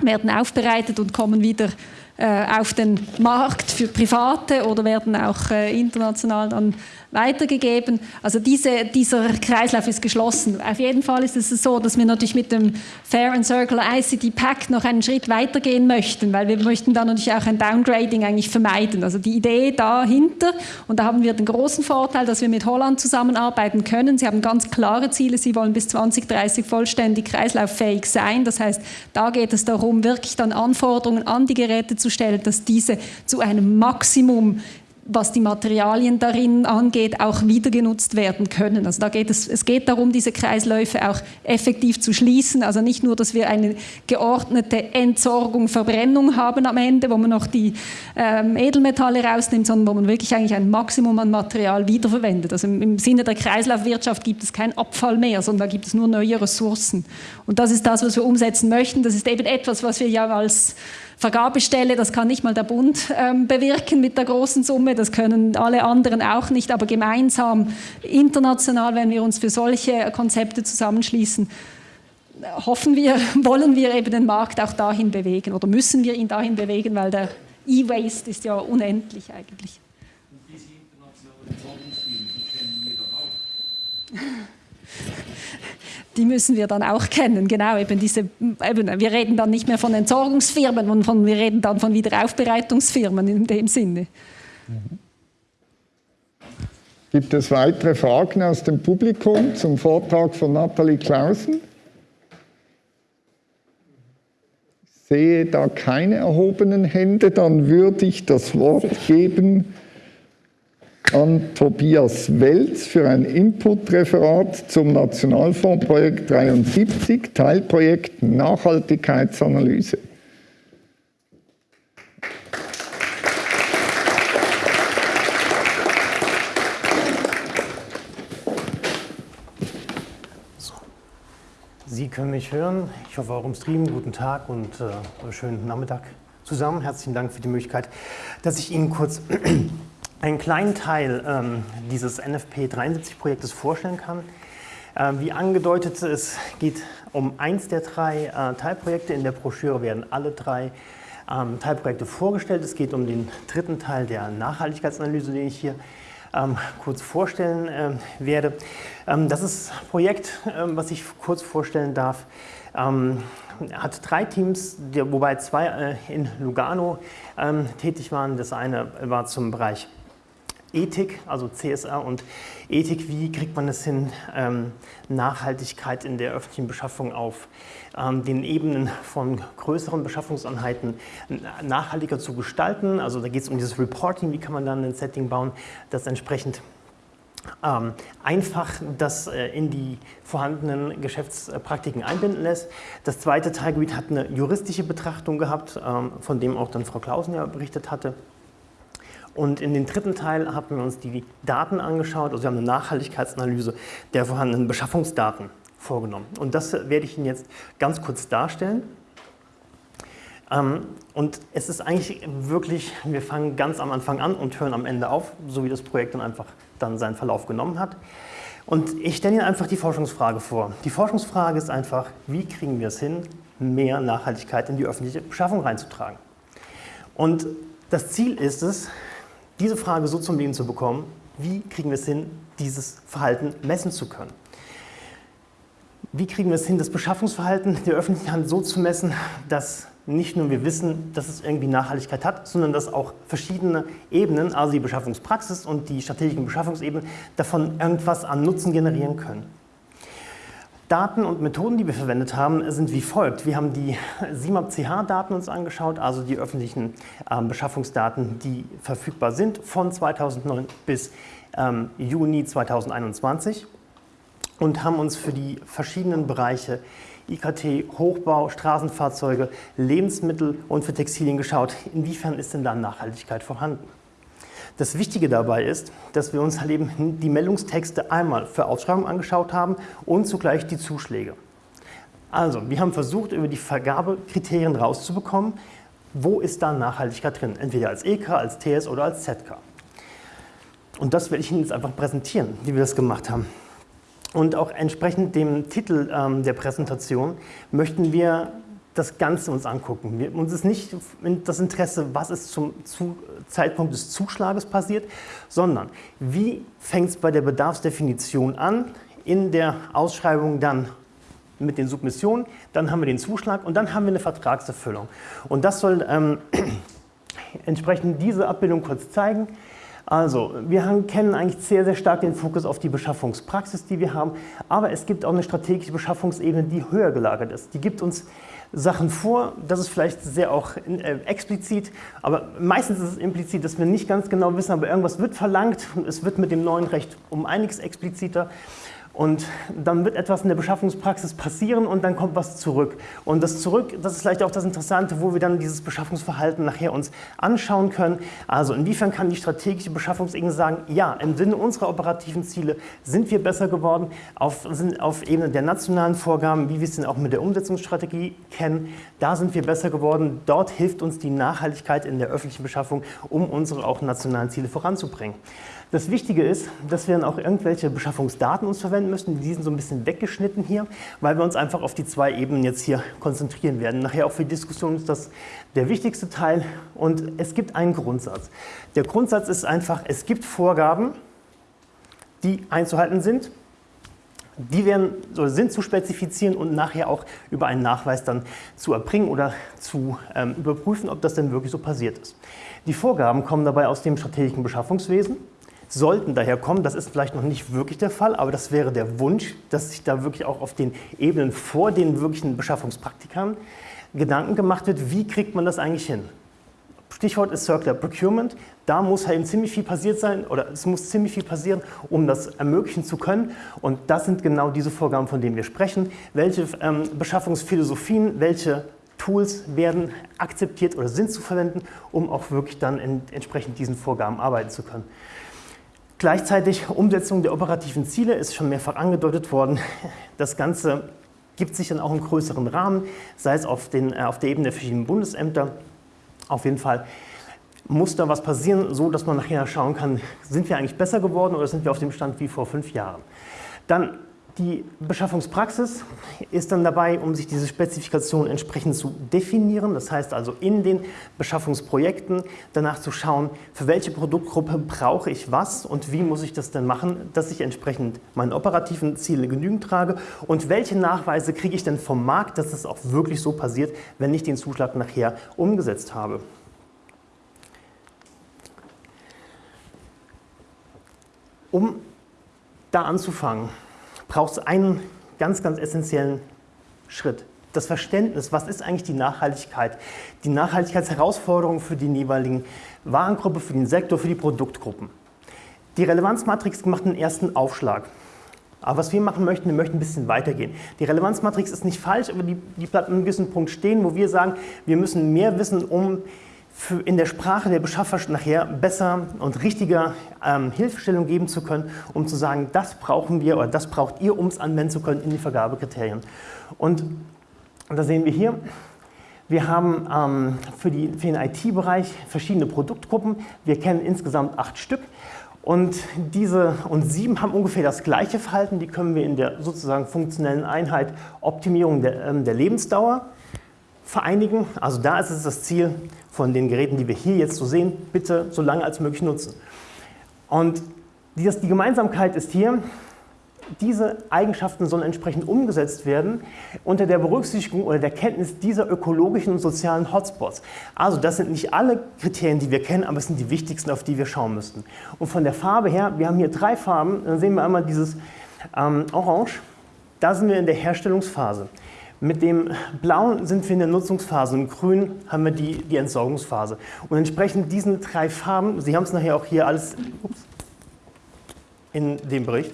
werden aufbereitet und kommen wieder äh, auf den Markt für Private oder werden auch äh, international dann weitergegeben. Also diese, dieser Kreislauf ist geschlossen. Auf jeden Fall ist es so, dass wir natürlich mit dem Fair and Circular ICT Pact noch einen Schritt weitergehen möchten, weil wir möchten da natürlich auch ein Downgrading eigentlich vermeiden. Also die Idee dahinter, und da haben wir den großen Vorteil, dass wir mit Holland zusammenarbeiten können. Sie haben ganz klare Ziele, sie wollen bis 2030 vollständig kreislauffähig sein. Das heißt, da geht es darum, wirklich dann Anforderungen an die Geräte zu stellen, dass diese zu einem Maximum was die Materialien darin angeht, auch wieder genutzt werden können. Also da geht es, es geht darum, diese Kreisläufe auch effektiv zu schließen. Also nicht nur, dass wir eine geordnete Entsorgung, Verbrennung haben am Ende, wo man noch die ähm, Edelmetalle rausnimmt, sondern wo man wirklich eigentlich ein Maximum an Material wiederverwendet. Also im, im Sinne der Kreislaufwirtschaft gibt es keinen Abfall mehr, sondern da gibt es nur neue Ressourcen. Und das ist das, was wir umsetzen möchten. Das ist eben etwas, was wir ja als Vergabestelle, das kann nicht mal der Bund ähm, bewirken mit der großen Summe, das können alle anderen auch nicht, aber gemeinsam, international, wenn wir uns für solche Konzepte zusammenschließen, hoffen wir, wollen wir eben den Markt auch dahin bewegen oder müssen wir ihn dahin bewegen, weil der E-Waste ist ja unendlich eigentlich. Und diese internationalen Zollungsfirmen, die kennen wir doch auch die müssen wir dann auch kennen. Genau, eben diese, eben, wir reden dann nicht mehr von Entsorgungsfirmen, sondern wir reden dann von Wiederaufbereitungsfirmen in dem Sinne. Gibt es weitere Fragen aus dem Publikum zum Vortrag von Nathalie Clausen? Ich sehe da keine erhobenen Hände, dann würde ich das Wort geben an Tobias Welz für ein Inputreferat zum Nationalfondsprojekt 73, Teilprojekt Nachhaltigkeitsanalyse. Sie können mich hören. Ich hoffe auch im Stream. Guten Tag und äh, schönen Nachmittag zusammen. Herzlichen Dank für die Möglichkeit, dass ich Ihnen kurz einen kleinen Teil ähm, dieses NFP 73-Projektes vorstellen kann. Ähm, wie angedeutet, es geht um eins der drei äh, Teilprojekte. In der Broschüre werden alle drei ähm, Teilprojekte vorgestellt. Es geht um den dritten Teil der Nachhaltigkeitsanalyse, den ich hier ähm, kurz vorstellen äh, werde. Ähm, das ist ein Projekt, ähm, was ich kurz vorstellen darf hat drei Teams, wobei zwei äh, in Lugano ähm, tätig waren. Das eine war zum Bereich Ethik, also CSR und Ethik, wie kriegt man es hin, ähm, Nachhaltigkeit in der öffentlichen Beschaffung auf ähm, den Ebenen von größeren Beschaffungseinheiten nachhaltiger zu gestalten. Also da geht es um dieses Reporting, wie kann man dann ein Setting bauen, das entsprechend ähm, einfach das äh, in die vorhandenen Geschäftspraktiken einbinden lässt. Das zweite Teilgebiet hat eine juristische Betrachtung gehabt, ähm, von dem auch dann Frau Klausen ja berichtet hatte. Und in den dritten Teil haben wir uns die Daten angeschaut, also wir haben eine Nachhaltigkeitsanalyse der vorhandenen Beschaffungsdaten vorgenommen. Und das werde ich Ihnen jetzt ganz kurz darstellen. Ähm, und es ist eigentlich wirklich, wir fangen ganz am Anfang an und hören am Ende auf, so wie das Projekt dann einfach dann seinen Verlauf genommen hat. Und ich stelle Ihnen einfach die Forschungsfrage vor. Die Forschungsfrage ist einfach, wie kriegen wir es hin, mehr Nachhaltigkeit in die öffentliche Beschaffung reinzutragen? Und das Ziel ist es, diese Frage so zum Leben zu bekommen, wie kriegen wir es hin, dieses Verhalten messen zu können? Wie kriegen wir es hin, das Beschaffungsverhalten der öffentlichen Hand so zu messen, dass nicht nur wir wissen, dass es irgendwie Nachhaltigkeit hat, sondern dass auch verschiedene Ebenen, also die Beschaffungspraxis und die strategischen Beschaffungsebenen, davon irgendwas an Nutzen generieren können? Daten und Methoden, die wir verwendet haben, sind wie folgt. Wir haben die SIMAP-CH-Daten uns angeschaut, also die öffentlichen ähm, Beschaffungsdaten, die verfügbar sind von 2009 bis ähm, Juni 2021 und haben uns für die verschiedenen Bereiche IKT, Hochbau, Straßenfahrzeuge, Lebensmittel und für Textilien geschaut, inwiefern ist denn da Nachhaltigkeit vorhanden. Das Wichtige dabei ist, dass wir uns halt eben die Meldungstexte einmal für Ausschreibungen angeschaut haben und zugleich die Zuschläge. Also, wir haben versucht, über die Vergabekriterien rauszubekommen, wo ist da Nachhaltigkeit drin, entweder als EK, als TS oder als ZK. Und das werde ich Ihnen jetzt einfach präsentieren, wie wir das gemacht haben. Und auch entsprechend dem Titel ähm, der Präsentation möchten wir das Ganze uns angucken. Wir, uns ist nicht das Interesse, was ist zum Zeitpunkt des Zuschlages passiert, sondern wie fängt es bei der Bedarfsdefinition an, in der Ausschreibung dann mit den Submissionen, dann haben wir den Zuschlag und dann haben wir eine Vertragserfüllung. Und das soll ähm, entsprechend diese Abbildung kurz zeigen. Also, wir haben, kennen eigentlich sehr, sehr stark den Fokus auf die Beschaffungspraxis, die wir haben, aber es gibt auch eine strategische Beschaffungsebene, die höher gelagert ist. Die gibt uns Sachen vor, das ist vielleicht sehr auch äh, explizit, aber meistens ist es implizit, dass wir nicht ganz genau wissen, aber irgendwas wird verlangt und es wird mit dem neuen Recht um einiges expliziter. Und dann wird etwas in der Beschaffungspraxis passieren und dann kommt was zurück. Und das zurück, das ist vielleicht auch das Interessante, wo wir dann dieses Beschaffungsverhalten nachher uns anschauen können. Also inwiefern kann die strategische Beschaffungsebene sagen, ja, im Sinne unserer operativen Ziele sind wir besser geworden, auf, auf Ebene der nationalen Vorgaben, wie wir es denn auch mit der Umsetzungsstrategie kennen, da sind wir besser geworden. Dort hilft uns die Nachhaltigkeit in der öffentlichen Beschaffung, um unsere auch nationalen Ziele voranzubringen. Das Wichtige ist, dass wir dann auch irgendwelche Beschaffungsdaten uns verwenden müssen. Die sind so ein bisschen weggeschnitten hier, weil wir uns einfach auf die zwei Ebenen jetzt hier konzentrieren werden. Nachher auch für die Diskussion ist das der wichtigste Teil und es gibt einen Grundsatz. Der Grundsatz ist einfach, es gibt Vorgaben, die einzuhalten sind. Die werden, sind zu spezifizieren und nachher auch über einen Nachweis dann zu erbringen oder zu ähm, überprüfen, ob das denn wirklich so passiert ist. Die Vorgaben kommen dabei aus dem strategischen Beschaffungswesen sollten daher kommen. Das ist vielleicht noch nicht wirklich der Fall, aber das wäre der Wunsch, dass sich da wirklich auch auf den Ebenen vor den wirklichen Beschaffungspraktikern Gedanken gemacht wird, wie kriegt man das eigentlich hin? Stichwort ist Circular Procurement. Da muss halt eben ziemlich viel passiert sein oder es muss ziemlich viel passieren, um das ermöglichen zu können. Und das sind genau diese Vorgaben, von denen wir sprechen. Welche ähm, Beschaffungsphilosophien, welche Tools werden akzeptiert oder sind zu verwenden, um auch wirklich dann in, entsprechend diesen Vorgaben arbeiten zu können. Gleichzeitig Umsetzung der operativen Ziele ist schon mehrfach angedeutet worden. Das Ganze gibt sich dann auch einen größeren Rahmen, sei es auf, den, äh, auf der Ebene der verschiedenen Bundesämter. Auf jeden Fall muss da was passieren, so dass man nachher schauen kann, sind wir eigentlich besser geworden oder sind wir auf dem Stand wie vor fünf Jahren. Dann die Beschaffungspraxis ist dann dabei, um sich diese Spezifikation entsprechend zu definieren. Das heißt also in den Beschaffungsprojekten danach zu schauen, für welche Produktgruppe brauche ich was und wie muss ich das denn machen, dass ich entsprechend meinen operativen Zielen genügend trage und welche Nachweise kriege ich denn vom Markt, dass das auch wirklich so passiert, wenn ich den Zuschlag nachher umgesetzt habe. Um da anzufangen, braucht es einen ganz, ganz essentiellen Schritt. Das Verständnis, was ist eigentlich die Nachhaltigkeit? Die Nachhaltigkeitsherausforderung für die jeweiligen Warengruppe, für den Sektor, für die Produktgruppen. Die Relevanzmatrix macht einen ersten Aufschlag. Aber was wir machen möchten, wir möchten ein bisschen weitergehen. Die Relevanzmatrix ist nicht falsch, aber die, die bleibt an einem gewissen Punkt stehen, wo wir sagen, wir müssen mehr wissen, um in der Sprache der Beschaffer nachher besser und richtiger ähm, Hilfestellung geben zu können, um zu sagen, das brauchen wir oder das braucht ihr, um es anwenden zu können in die Vergabekriterien. Und da sehen wir hier, wir haben ähm, für, die, für den IT-Bereich verschiedene Produktgruppen. Wir kennen insgesamt acht Stück. Und diese und sieben haben ungefähr das gleiche Verhalten. Die können wir in der sozusagen funktionellen Einheit Optimierung der, ähm, der Lebensdauer vereinigen. Also da ist es das Ziel von den Geräten, die wir hier jetzt so sehen, bitte so lange als möglich nutzen. Und die, die Gemeinsamkeit ist hier, diese Eigenschaften sollen entsprechend umgesetzt werden unter der Berücksichtigung oder der Kenntnis dieser ökologischen und sozialen Hotspots. Also das sind nicht alle Kriterien, die wir kennen, aber es sind die wichtigsten, auf die wir schauen müssten. Und von der Farbe her, wir haben hier drei Farben, dann sehen wir einmal dieses ähm, Orange, da sind wir in der Herstellungsphase. Mit dem Blauen sind wir in der Nutzungsphase und Grün haben wir die, die Entsorgungsphase. Und entsprechend diesen drei Farben, Sie haben es nachher auch hier alles ups, in dem Bericht,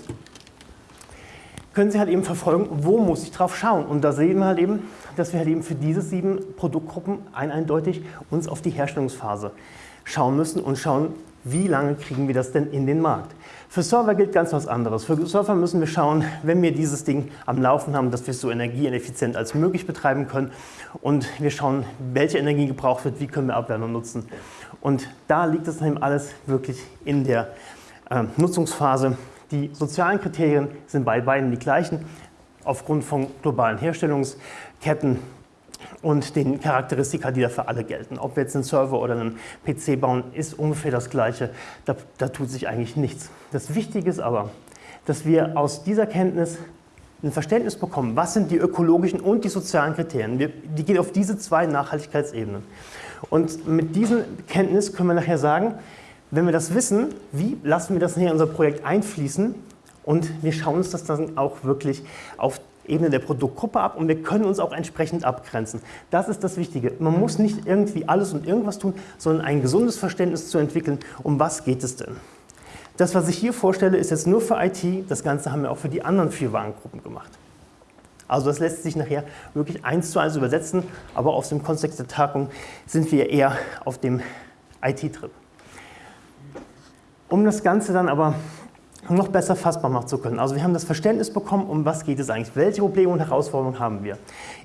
können Sie halt eben verfolgen, wo muss ich drauf schauen. Und da sehen wir halt eben, dass wir halt eben für diese sieben Produktgruppen ein eindeutig uns auf die Herstellungsphase schauen müssen und schauen, wie lange kriegen wir das denn in den Markt. Für Server gilt ganz was anderes. Für Server müssen wir schauen, wenn wir dieses Ding am Laufen haben, dass wir es so energieeffizient als möglich betreiben können. Und wir schauen, welche Energie gebraucht wird, wie können wir Abwärme nutzen. Und da liegt es eben alles wirklich in der äh, Nutzungsphase. Die sozialen Kriterien sind bei beiden die gleichen, aufgrund von globalen Herstellungsketten. Und den Charakteristika, die da für alle gelten. Ob wir jetzt einen Server oder einen PC bauen, ist ungefähr das Gleiche. Da, da tut sich eigentlich nichts. Das Wichtige ist aber, dass wir aus dieser Kenntnis ein Verständnis bekommen, was sind die ökologischen und die sozialen Kriterien. Wir, die gehen auf diese zwei Nachhaltigkeitsebenen. Und mit dieser Kenntnis können wir nachher sagen, wenn wir das wissen, wie lassen wir das nachher in unser Projekt einfließen und wir schauen uns das dann auch wirklich auf Ebene der Produktgruppe ab und wir können uns auch entsprechend abgrenzen. Das ist das Wichtige. Man muss nicht irgendwie alles und irgendwas tun, sondern ein gesundes Verständnis zu entwickeln, um was geht es denn. Das, was ich hier vorstelle, ist jetzt nur für IT. Das Ganze haben wir auch für die anderen vier Warengruppen gemacht. Also das lässt sich nachher wirklich eins zu eins übersetzen, aber aus dem Kontext der Tagung sind wir eher auf dem IT-Trip. Um das Ganze dann aber noch besser fassbar machen zu können. Also wir haben das Verständnis bekommen, um was geht es eigentlich, welche Probleme und Herausforderungen haben wir.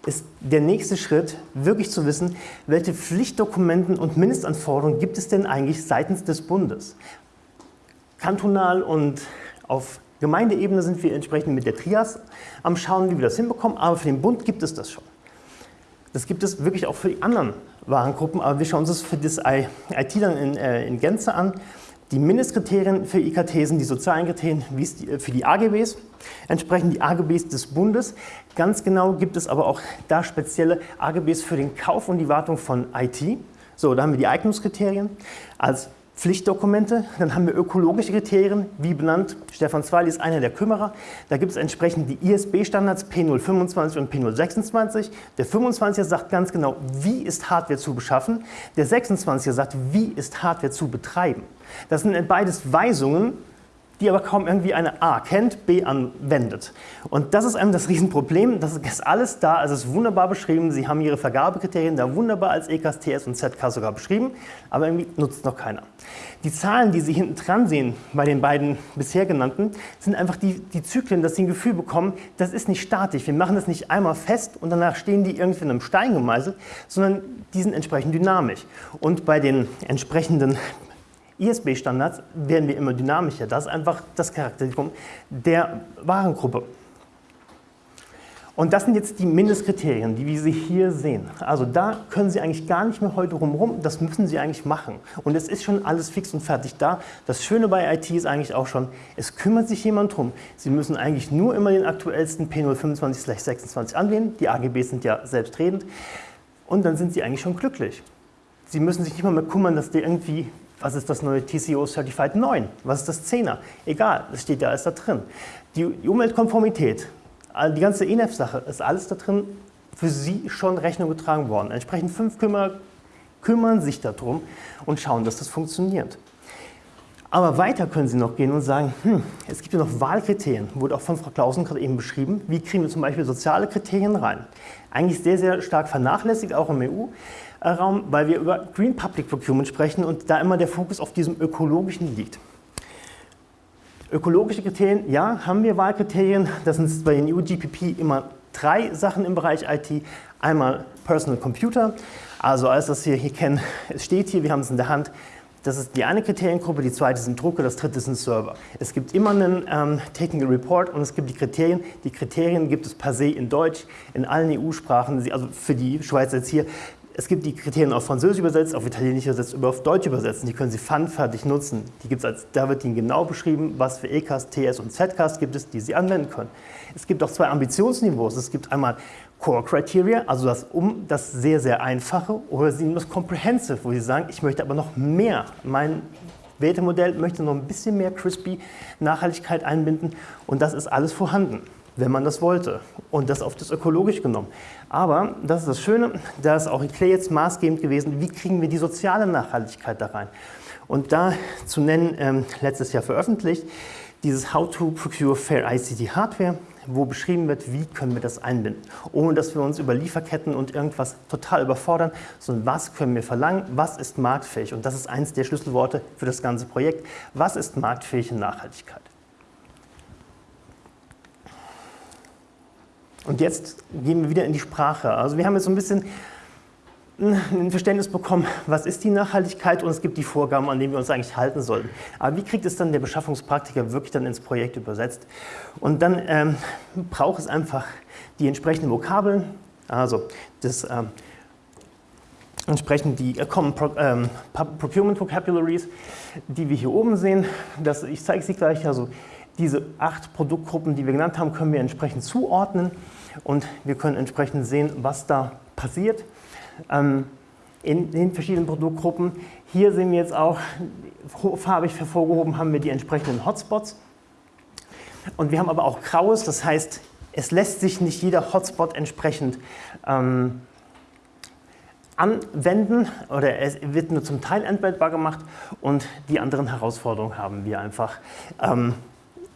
Ist der nächste Schritt wirklich zu wissen, welche Pflichtdokumenten und Mindestanforderungen gibt es denn eigentlich seitens des Bundes. Kantonal und auf Gemeindeebene sind wir entsprechend mit der Trias am Schauen, wie wir das hinbekommen, aber für den Bund gibt es das schon. Das gibt es wirklich auch für die anderen Warengruppen, aber wir schauen uns das für das IT dann in, äh, in Gänze an. Die Mindestkriterien für IKT sind die sozialen Kriterien wie für die AGBs, entsprechend die AGBs des Bundes. Ganz genau gibt es aber auch da spezielle AGBs für den Kauf und die Wartung von IT. So, da haben wir die Eignungskriterien als Pflichtdokumente, dann haben wir ökologische Kriterien, wie benannt, Stefan Zweil ist einer der Kümmerer. Da gibt es entsprechend die ISB-Standards P025 und P026. Der 25er sagt ganz genau, wie ist Hardware zu beschaffen. Der 26er sagt, wie ist Hardware zu betreiben. Das sind beides Weisungen, die aber kaum irgendwie eine A kennt, B anwendet. Und das ist einem das Riesenproblem. Das ist alles da, es ist wunderbar beschrieben. Sie haben Ihre Vergabekriterien da wunderbar als EKS, TS und ZK sogar beschrieben, aber irgendwie nutzt noch keiner. Die Zahlen, die Sie hinten dran sehen bei den beiden bisher genannten, sind einfach die, die Zyklen, dass Sie ein Gefühl bekommen, das ist nicht statisch. Wir machen das nicht einmal fest und danach stehen die irgendwie in einem Stein gemeißelt, sondern die sind entsprechend dynamisch. Und bei den entsprechenden ISB-Standards werden wir immer dynamischer. Das ist einfach das Charakteristikum der Warengruppe. Und das sind jetzt die Mindestkriterien, die wir Sie hier sehen. Also da können Sie eigentlich gar nicht mehr heute rumrum, das müssen Sie eigentlich machen. Und es ist schon alles fix und fertig da. Das Schöne bei IT ist eigentlich auch schon, es kümmert sich jemand drum. Sie müssen eigentlich nur immer den aktuellsten P025-26 anwählen. Die AGBs sind ja selbstredend. Und dann sind Sie eigentlich schon glücklich. Sie müssen sich nicht mal mehr kümmern, dass die irgendwie was ist das neue TCO Certified 9? Was ist das 10er? Egal, das steht ja alles da drin. Die, Umweltkonformität, die ganze ENF-Sache, ist alles da drin für Sie schon Rechnung getragen worden. Entsprechend fünf Kümmerer kümmern sich darum und schauen, dass das funktioniert. Aber weiter können Sie noch gehen und sagen, hm, es gibt ja noch Wahlkriterien, wurde auch von Frau Klausen gerade eben beschrieben. Wie kriegen wir zum Beispiel soziale Kriterien rein? Eigentlich sehr, sehr stark vernachlässigt, auch im EU. Raum, weil wir über Green Public Procurement sprechen und da immer der Fokus auf diesem ökologischen liegt. Ökologische Kriterien, ja, haben wir Wahlkriterien. Das sind bei den EU-GPP immer drei Sachen im Bereich IT. Einmal Personal Computer, also alles, was wir hier kennen, es steht hier, wir haben es in der Hand. Das ist die eine Kriteriengruppe, die zweite sind Drucker, das dritte sind Server. Es gibt immer einen ähm, Technical Report und es gibt die Kriterien. Die Kriterien gibt es per se in Deutsch, in allen EU-Sprachen, also für die Schweiz jetzt hier. Es gibt die Kriterien auf Französisch übersetzt, auf Italienisch übersetzt, oder auf Deutsch übersetzt. Die können Sie pfannfertig nutzen. Die gibt es als, da wird Ihnen genau beschrieben, was für ECAS, TS und ZCAS gibt es, die Sie anwenden können. Es gibt auch zwei Ambitionsniveaus. Es gibt einmal Core Criteria, also das, um, das sehr, sehr einfache, oder Sie nehmen das Comprehensive, wo Sie sagen, ich möchte aber noch mehr. Mein Wertemodell möchte noch ein bisschen mehr Crispy Nachhaltigkeit einbinden und das ist alles vorhanden wenn man das wollte. Und das auf das ökologisch genommen. Aber, das ist das Schöne, da ist auch Eclair jetzt maßgebend gewesen, wie kriegen wir die soziale Nachhaltigkeit da rein. Und da zu nennen, ähm, letztes Jahr veröffentlicht, dieses How to Procure Fair ICT Hardware, wo beschrieben wird, wie können wir das einbinden, ohne dass wir uns über Lieferketten und irgendwas total überfordern, sondern was können wir verlangen, was ist marktfähig. Und das ist eines der Schlüsselworte für das ganze Projekt. Was ist marktfähige Nachhaltigkeit? Und jetzt gehen wir wieder in die Sprache. Also wir haben jetzt so ein bisschen ein Verständnis bekommen, was ist die Nachhaltigkeit und es gibt die Vorgaben, an denen wir uns eigentlich halten sollten. Aber wie kriegt es dann der Beschaffungspraktiker wirklich dann ins Projekt übersetzt? Und dann ähm, braucht es einfach die entsprechenden Vokabeln, Also das ähm, entsprechend die äh, Common Pro, ähm, Procurement Vocabularies, die wir hier oben sehen. Das, ich zeige sie gleich. Also diese acht Produktgruppen, die wir genannt haben, können wir entsprechend zuordnen und wir können entsprechend sehen, was da passiert ähm, in den verschiedenen Produktgruppen. Hier sehen wir jetzt auch, farbig hervorgehoben haben wir die entsprechenden Hotspots. Und wir haben aber auch Graues, das heißt, es lässt sich nicht jeder Hotspot entsprechend ähm, anwenden oder es wird nur zum Teil anwendbar gemacht und die anderen Herausforderungen haben wir einfach ähm,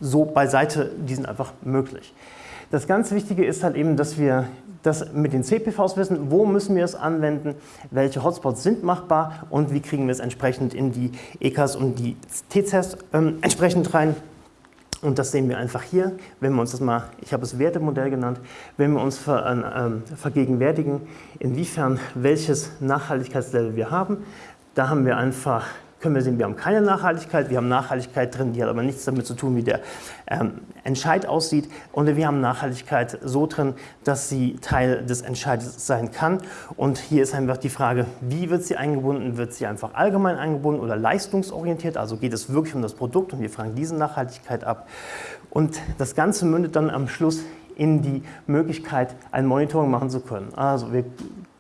so beiseite, die sind einfach möglich. Das ganz Wichtige ist halt eben, dass wir das mit den CPVs wissen, wo müssen wir es anwenden, welche Hotspots sind machbar und wie kriegen wir es entsprechend in die EKs und die TCS ähm, entsprechend rein. Und das sehen wir einfach hier, wenn wir uns das mal, ich habe es Wertemodell genannt, wenn wir uns ver, äh, vergegenwärtigen, inwiefern welches Nachhaltigkeitslevel wir haben. Da haben wir einfach können wir sehen, wir haben keine Nachhaltigkeit, wir haben Nachhaltigkeit drin, die hat aber nichts damit zu tun, wie der ähm, Entscheid aussieht. Und wir haben Nachhaltigkeit so drin, dass sie Teil des Entscheides sein kann. Und hier ist einfach die Frage, wie wird sie eingebunden? Wird sie einfach allgemein eingebunden oder leistungsorientiert? Also geht es wirklich um das Produkt und wir fragen diese Nachhaltigkeit ab. Und das Ganze mündet dann am Schluss in die Möglichkeit, ein Monitoring machen zu können. Also wir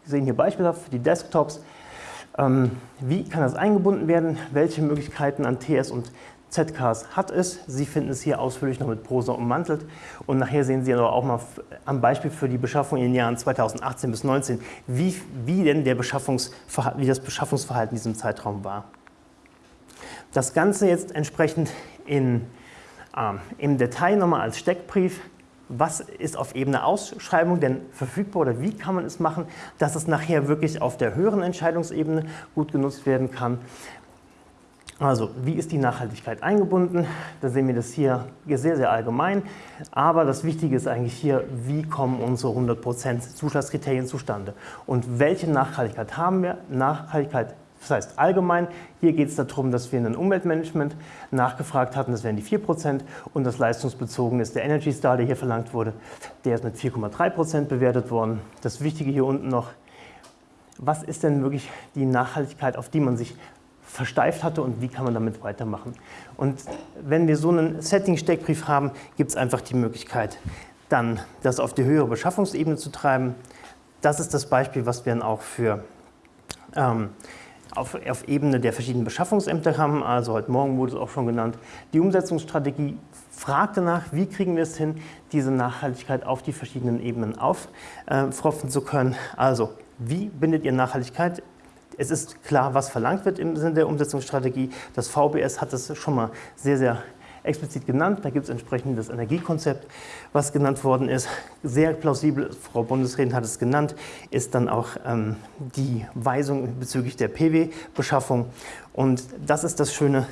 sehen hier beispielhaft für die Desktops, wie kann das eingebunden werden? Welche Möglichkeiten an TS und ZKs hat es? Sie finden es hier ausführlich noch mit Prosa ummantelt. Und nachher sehen Sie aber auch mal am Beispiel für die Beschaffung in den Jahren 2018 bis 2019, wie, wie denn der wie das Beschaffungsverhalten in diesem Zeitraum war. Das Ganze jetzt entsprechend in, ähm, im Detail nochmal als Steckbrief was ist auf Ebene Ausschreibung denn verfügbar oder wie kann man es machen, dass es nachher wirklich auf der höheren Entscheidungsebene gut genutzt werden kann. Also, wie ist die Nachhaltigkeit eingebunden? Da sehen wir das hier sehr, sehr allgemein. Aber das Wichtige ist eigentlich hier, wie kommen unsere 100% Zuschlagskriterien zustande? Und welche Nachhaltigkeit haben wir? Nachhaltigkeit das heißt allgemein, hier geht es darum, dass wir in ein Umweltmanagement nachgefragt hatten, das wären die 4% und das leistungsbezogene ist der Energy Star, der hier verlangt wurde, der ist mit 4,3% bewertet worden. Das Wichtige hier unten noch, was ist denn wirklich die Nachhaltigkeit, auf die man sich versteift hatte und wie kann man damit weitermachen. Und wenn wir so einen Setting-Steckbrief haben, gibt es einfach die Möglichkeit, dann das auf die höhere Beschaffungsebene zu treiben. Das ist das Beispiel, was wir dann auch für ähm, auf, auf, Ebene der verschiedenen Beschaffungsämter haben, also heute Morgen wurde es auch schon genannt, die Umsetzungsstrategie fragt danach, wie kriegen wir es hin, diese Nachhaltigkeit auf die verschiedenen Ebenen auffropfen äh, zu können. Also, wie bindet ihr Nachhaltigkeit es ist klar, was verlangt wird im Sinne der Umsetzungsstrategie. Das VBS hat das schon mal sehr, sehr explizit genannt. Da gibt es entsprechend das Energiekonzept, was genannt worden ist. Sehr plausibel, Frau Bundesrätin hat es genannt, ist dann auch ähm, die Weisung bezüglich der PW-Beschaffung. Und das ist das Schöne,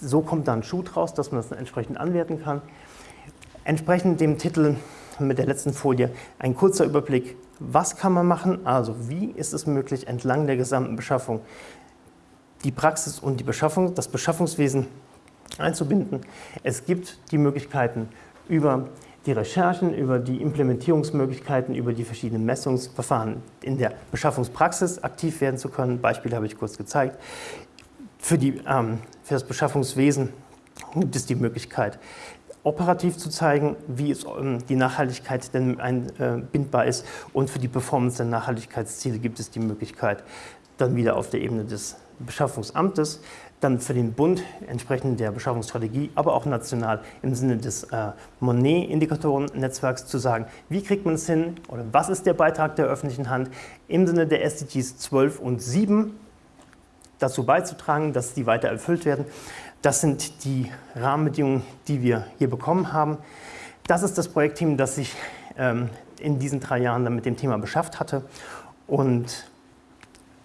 so kommt dann Schuh draus, dass man das entsprechend anwerten kann. Entsprechend dem Titel mit der letzten Folie ein kurzer Überblick, was kann man machen, also wie ist es möglich, entlang der gesamten Beschaffung die Praxis und die Beschaffung, das Beschaffungswesen einzubinden. Es gibt die Möglichkeiten über die Recherchen, über die Implementierungsmöglichkeiten, über die verschiedenen Messungsverfahren in der Beschaffungspraxis aktiv werden zu können. Beispiele habe ich kurz gezeigt. Für, die, ähm, für das Beschaffungswesen gibt es die Möglichkeit, operativ zu zeigen, wie es, ähm, die Nachhaltigkeit denn einbindbar ist. Und für die Performance der Nachhaltigkeitsziele gibt es die Möglichkeit, dann wieder auf der Ebene des Beschaffungsamtes dann für den Bund entsprechend der Beschaffungsstrategie, aber auch national im Sinne des äh, Monet-Indikatoren-Netzwerks zu sagen, wie kriegt man es hin oder was ist der Beitrag der öffentlichen Hand im Sinne der SDGs 12 und 7 dazu beizutragen, dass die weiter erfüllt werden. Das sind die Rahmenbedingungen, die wir hier bekommen haben. Das ist das Projektteam, das sich ähm, in diesen drei Jahren dann mit dem Thema beschafft hatte und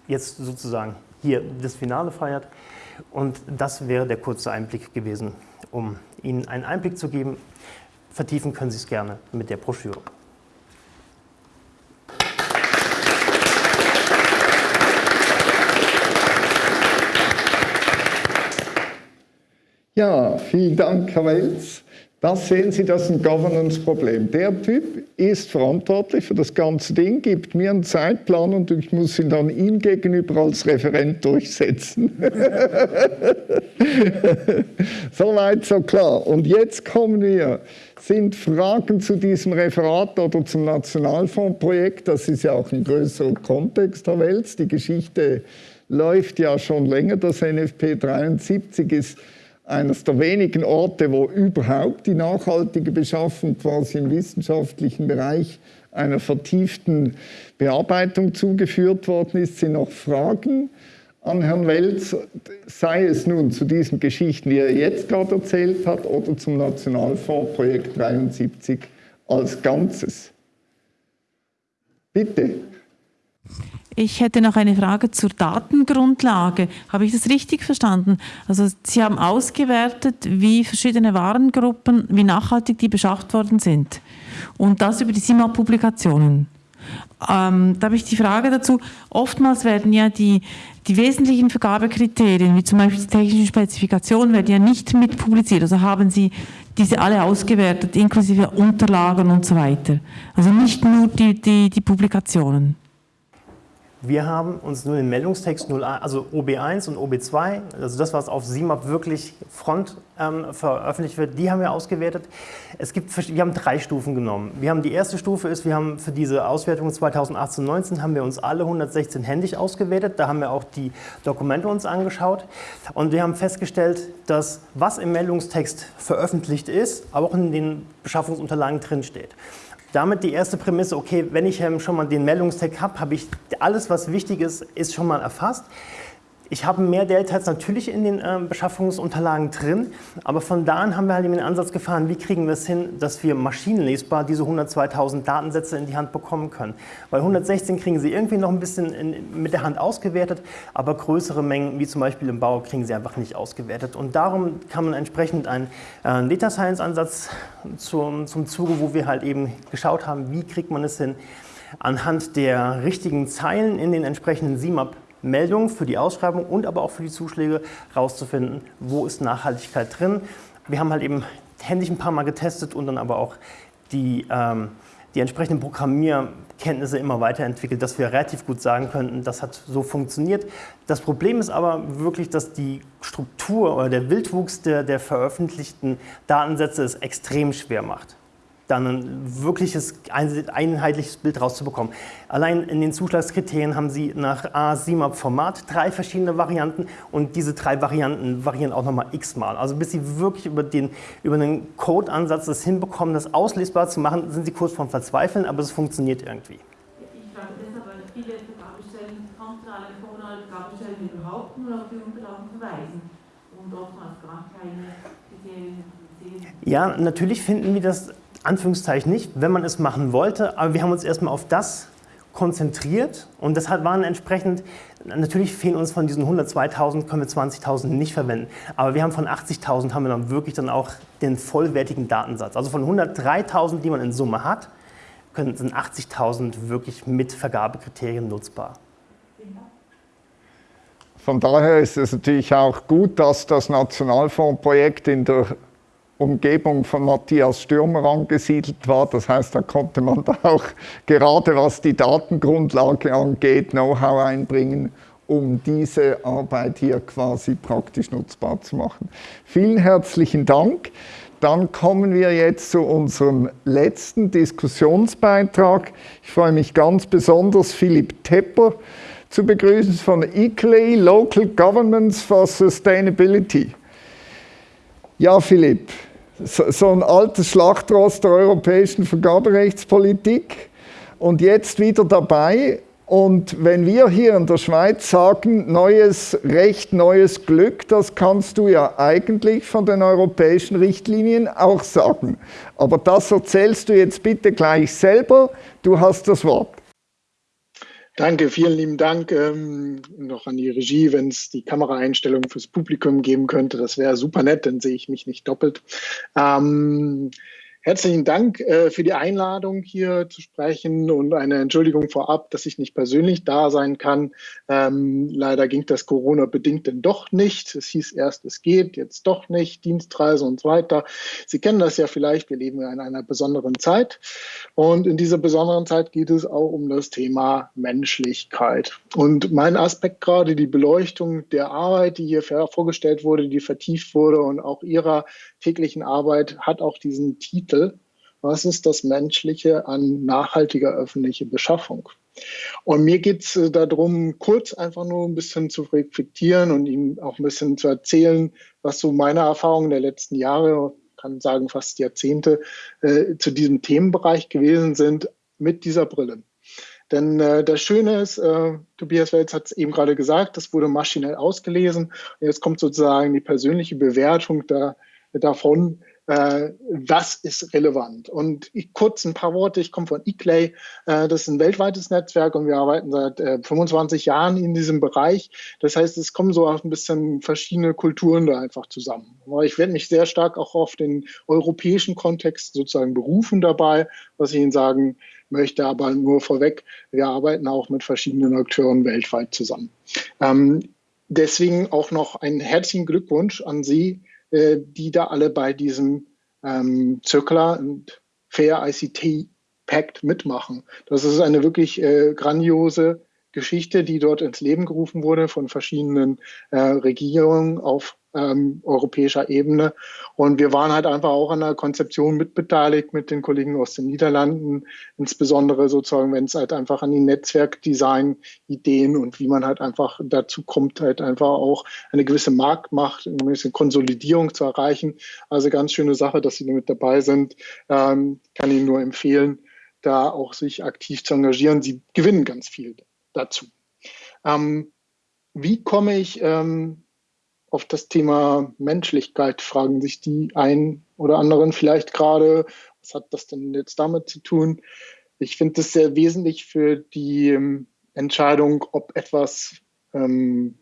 jetzt sozusagen hier das Finale feiert. Und das wäre der kurze Einblick gewesen, um Ihnen einen Einblick zu geben. Vertiefen können Sie es gerne mit der Broschüre. Ja, vielen Dank, Herr Welz. Das sehen Sie, das ist ein Governance-Problem. Der Typ ist verantwortlich für das ganze Ding, gibt mir einen Zeitplan und ich muss ihn dann ihm gegenüber als Referent durchsetzen. Soweit, so klar. Und jetzt kommen wir, sind Fragen zu diesem Referat oder zum Nationalfondsprojekt, das ist ja auch ein größerer Kontext der Welt. Die Geschichte läuft ja schon länger. Das NFP 73 ist eines der wenigen Orte, wo überhaupt die nachhaltige Beschaffung quasi im wissenschaftlichen Bereich einer vertieften Bearbeitung zugeführt worden ist, sind noch Fragen an Herrn Welz, sei es nun zu diesen Geschichten, die er jetzt gerade erzählt hat, oder zum Nationalfondsprojekt 73 als Ganzes. Bitte. Ich hätte noch eine Frage zur Datengrundlage. Habe ich das richtig verstanden? Also Sie haben ausgewertet, wie verschiedene Warengruppen, wie nachhaltig die beschafft worden sind. Und das über die SIMA-Publikationen. Ähm, da habe ich die Frage dazu, oftmals werden ja die, die wesentlichen Vergabekriterien, wie zum Beispiel die technischen Spezifikationen, werden ja nicht mit publiziert. Also haben Sie diese alle ausgewertet, inklusive Unterlagen und so weiter. Also nicht nur die, die, die Publikationen. Wir haben uns nur den Meldungstext 0, also OB1 und OB2, also das, was auf SIMAP wirklich front ähm, veröffentlicht wird, die haben wir ausgewertet. Es gibt, wir haben drei Stufen genommen. Wir haben die erste Stufe ist, wir haben für diese Auswertung 2018-19 haben wir uns alle 116 händisch ausgewertet. Da haben wir auch die Dokumente uns angeschaut und wir haben festgestellt, dass was im Meldungstext veröffentlicht ist, aber auch in den Beschaffungsunterlagen drinsteht damit die erste Prämisse, okay, wenn ich ähm, schon mal den Meldungstext habe, habe ich alles, was wichtig ist, ist schon mal erfasst. Ich habe mehr Deltas natürlich in den äh, Beschaffungsunterlagen drin, aber von da an haben wir halt den Ansatz gefahren, wie kriegen wir es hin, dass wir maschinenlesbar diese 102.000 Datensätze in die Hand bekommen können. Weil 116 kriegen Sie irgendwie noch ein bisschen in, mit der Hand ausgewertet, aber größere Mengen, wie zum Beispiel im Bau, kriegen Sie einfach nicht ausgewertet. Und darum kann man entsprechend einen äh, Data Science Ansatz zum, zum Zuge, wo wir halt eben geschaut haben, wie kriegt man es hin, anhand der richtigen Zeilen in den entsprechenden CMAP Meldungen für die Ausschreibung und aber auch für die Zuschläge rauszufinden, wo ist Nachhaltigkeit drin. Wir haben halt eben händisch ein paar Mal getestet und dann aber auch die, ähm, die entsprechenden Programmierkenntnisse immer weiterentwickelt, dass wir relativ gut sagen könnten, das hat so funktioniert. Das Problem ist aber wirklich, dass die Struktur oder der Wildwuchs der, der veröffentlichten Datensätze es extrem schwer macht dann ein wirkliches einheitliches Bild rauszubekommen. Allein in den Zuschlagskriterien haben Sie nach A-SIMAP-Format drei verschiedene Varianten und diese drei Varianten variieren auch nochmal x-mal. Also bis Sie wirklich über den, über den Code-Ansatz das hinbekommen, das auslesbar zu machen, sind Sie kurz vorm Verzweifeln, aber es funktioniert irgendwie. Ich frage deshalb, weil viele Vergabestellen, kantonale, kommunale Vergabestellen überhaupt nur auf die Unterlagen verweisen und oftmals gar keine Kriterien sehen. Ja, natürlich finden wir das Anführungszeichen nicht, wenn man es machen wollte, aber wir haben uns erstmal auf das konzentriert und das waren entsprechend, natürlich fehlen uns von diesen 102.000, können wir 20.000 nicht verwenden, aber wir haben von 80.000 haben wir dann wirklich dann auch den vollwertigen Datensatz. Also von 103.000, die man in Summe hat, sind 80.000 wirklich mit Vergabekriterien nutzbar. Von daher ist es natürlich auch gut, dass das Nationalfondsprojekt in der Umgebung von Matthias Stürmer angesiedelt war. Das heißt, da konnte man da auch gerade was die Datengrundlage angeht, Know-how einbringen, um diese Arbeit hier quasi praktisch nutzbar zu machen. Vielen herzlichen Dank. Dann kommen wir jetzt zu unserem letzten Diskussionsbeitrag. Ich freue mich ganz besonders, Philipp Tepper zu begrüßen von ECLAY, Local Governments for Sustainability. Ja, Philipp, so, so ein altes Schlachtross der europäischen Vergaberechtspolitik und jetzt wieder dabei. Und wenn wir hier in der Schweiz sagen, neues Recht, neues Glück, das kannst du ja eigentlich von den europäischen Richtlinien auch sagen. Aber das erzählst du jetzt bitte gleich selber. Du hast das Wort. Danke, vielen lieben Dank ähm, noch an die Regie, wenn es die Kameraeinstellung fürs Publikum geben könnte. Das wäre super nett, dann sehe ich mich nicht doppelt. Ähm, Herzlichen Dank äh, für die Einladung, hier zu sprechen und eine Entschuldigung vorab, dass ich nicht persönlich da sein kann. Ähm, leider ging das Corona-bedingt denn doch nicht. Es hieß erst, es geht, jetzt doch nicht, Dienstreise und so weiter. Sie kennen das ja vielleicht, wir leben in einer besonderen Zeit. Und in dieser besonderen Zeit geht es auch um das Thema Menschlichkeit. Und mein Aspekt gerade, die Beleuchtung der Arbeit, die hier vorgestellt wurde, die vertieft wurde und auch Ihrer täglichen Arbeit, hat auch diesen Titel was ist das Menschliche an nachhaltiger öffentlicher Beschaffung? Und mir geht es äh, darum, kurz einfach nur ein bisschen zu reflektieren und Ihnen auch ein bisschen zu erzählen, was so meine Erfahrungen der letzten Jahre, kann sagen fast Jahrzehnte, äh, zu diesem Themenbereich gewesen sind mit dieser Brille. Denn äh, das Schöne ist, äh, Tobias Welz hat es eben gerade gesagt, das wurde maschinell ausgelesen. Jetzt kommt sozusagen die persönliche Bewertung da, davon, äh, was ist relevant. Und ich, kurz ein paar Worte, ich komme von eClay, äh, das ist ein weltweites Netzwerk und wir arbeiten seit äh, 25 Jahren in diesem Bereich. Das heißt, es kommen so ein bisschen verschiedene Kulturen da einfach zusammen. Aber ich werde mich sehr stark auch auf den europäischen Kontext sozusagen berufen dabei, was ich Ihnen sagen möchte, aber nur vorweg, wir arbeiten auch mit verschiedenen Akteuren weltweit zusammen. Ähm, deswegen auch noch einen herzlichen Glückwunsch an Sie, äh, die da alle bei diesem ähm, Circular und Fair ICT Pact mitmachen. Das ist eine wirklich äh, grandiose Geschichte, die dort ins Leben gerufen wurde von verschiedenen äh, Regierungen auf ähm, europäischer Ebene. Und wir waren halt einfach auch an der Konzeption mitbeteiligt mit den Kollegen aus den Niederlanden, insbesondere sozusagen, wenn es halt einfach an die Netzwerkdesign-Ideen und wie man halt einfach dazu kommt, halt einfach auch eine gewisse Marktmacht, eine gewisse Konsolidierung zu erreichen. Also ganz schöne Sache, dass Sie da mit dabei sind. Ähm, kann Ihnen nur empfehlen, da auch sich aktiv zu engagieren. Sie gewinnen ganz viel dazu. Ähm, wie komme ich ähm, auf das Thema Menschlichkeit fragen sich die einen oder anderen vielleicht gerade, was hat das denn jetzt damit zu tun? Ich finde das sehr wesentlich für die ähm, Entscheidung, ob etwas ähm,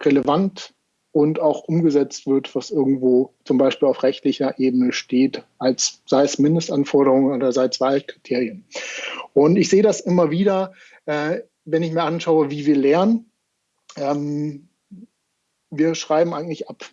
relevant und auch umgesetzt wird, was irgendwo zum Beispiel auf rechtlicher Ebene steht, als sei es Mindestanforderungen oder sei es Wahlkriterien. Und ich sehe das immer wieder, äh, wenn ich mir anschaue, wie wir lernen. Ähm, wir schreiben eigentlich ab,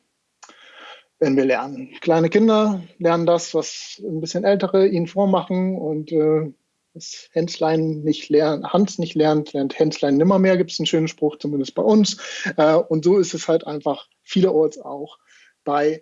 wenn wir lernen. Kleine Kinder lernen das, was ein bisschen ältere ihnen vormachen und äh, das Hänslein nicht lernt, Hans nicht lernt, lernt Hänslein nimmermehr, gibt es einen schönen Spruch, zumindest bei uns. Äh, und so ist es halt einfach vielerorts auch bei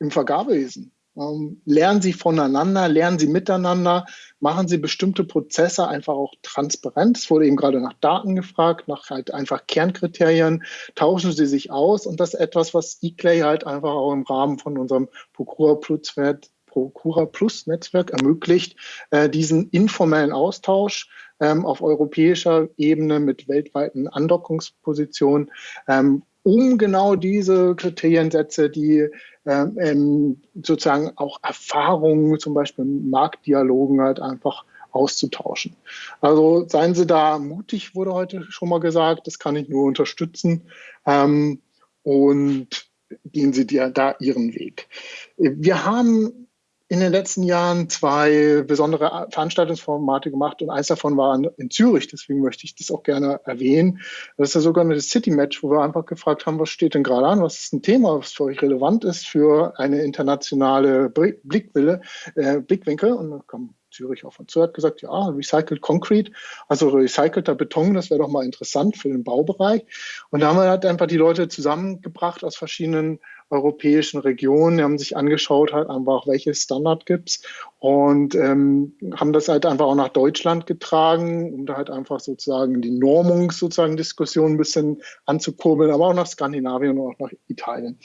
im Vergabewesen. Ähm, lernen Sie voneinander, lernen Sie miteinander, machen Sie bestimmte Prozesse einfach auch transparent. Es wurde eben gerade nach Daten gefragt, nach halt einfach Kernkriterien. Tauschen Sie sich aus und das ist etwas, was eClay halt einfach auch im Rahmen von unserem Procura Plus, Procura Plus Netzwerk ermöglicht, äh, diesen informellen Austausch ähm, auf europäischer Ebene mit weltweiten Andockungspositionen, ähm, um genau diese Kriteriensätze, die ähm, ähm, sozusagen auch Erfahrungen, zum Beispiel Marktdialogen halt einfach auszutauschen. Also seien Sie da mutig, wurde heute schon mal gesagt, das kann ich nur unterstützen. Ähm, und gehen Sie da Ihren Weg. Wir haben in den letzten Jahren zwei besondere Veranstaltungsformate gemacht und eins davon war in Zürich, deswegen möchte ich das auch gerne erwähnen. Das ist ja sogar eine City Match, wo wir einfach gefragt haben, was steht denn gerade an, was ist ein Thema, was für euch relevant ist für eine internationale Blickwille, äh, Blickwinkel und dann kam Zürich und zu, hat gesagt, ja, Recycled Concrete, also recycelter Beton, das wäre doch mal interessant für den Baubereich. Und da haben wir halt einfach die Leute zusammengebracht aus verschiedenen europäischen Regionen, die haben sich angeschaut, halt einfach, welche Standard gibt's und ähm, haben das halt einfach auch nach Deutschland getragen, um da halt einfach sozusagen die Normung sozusagen Diskussion ein bisschen anzukurbeln, aber auch nach Skandinavien und auch nach Italien.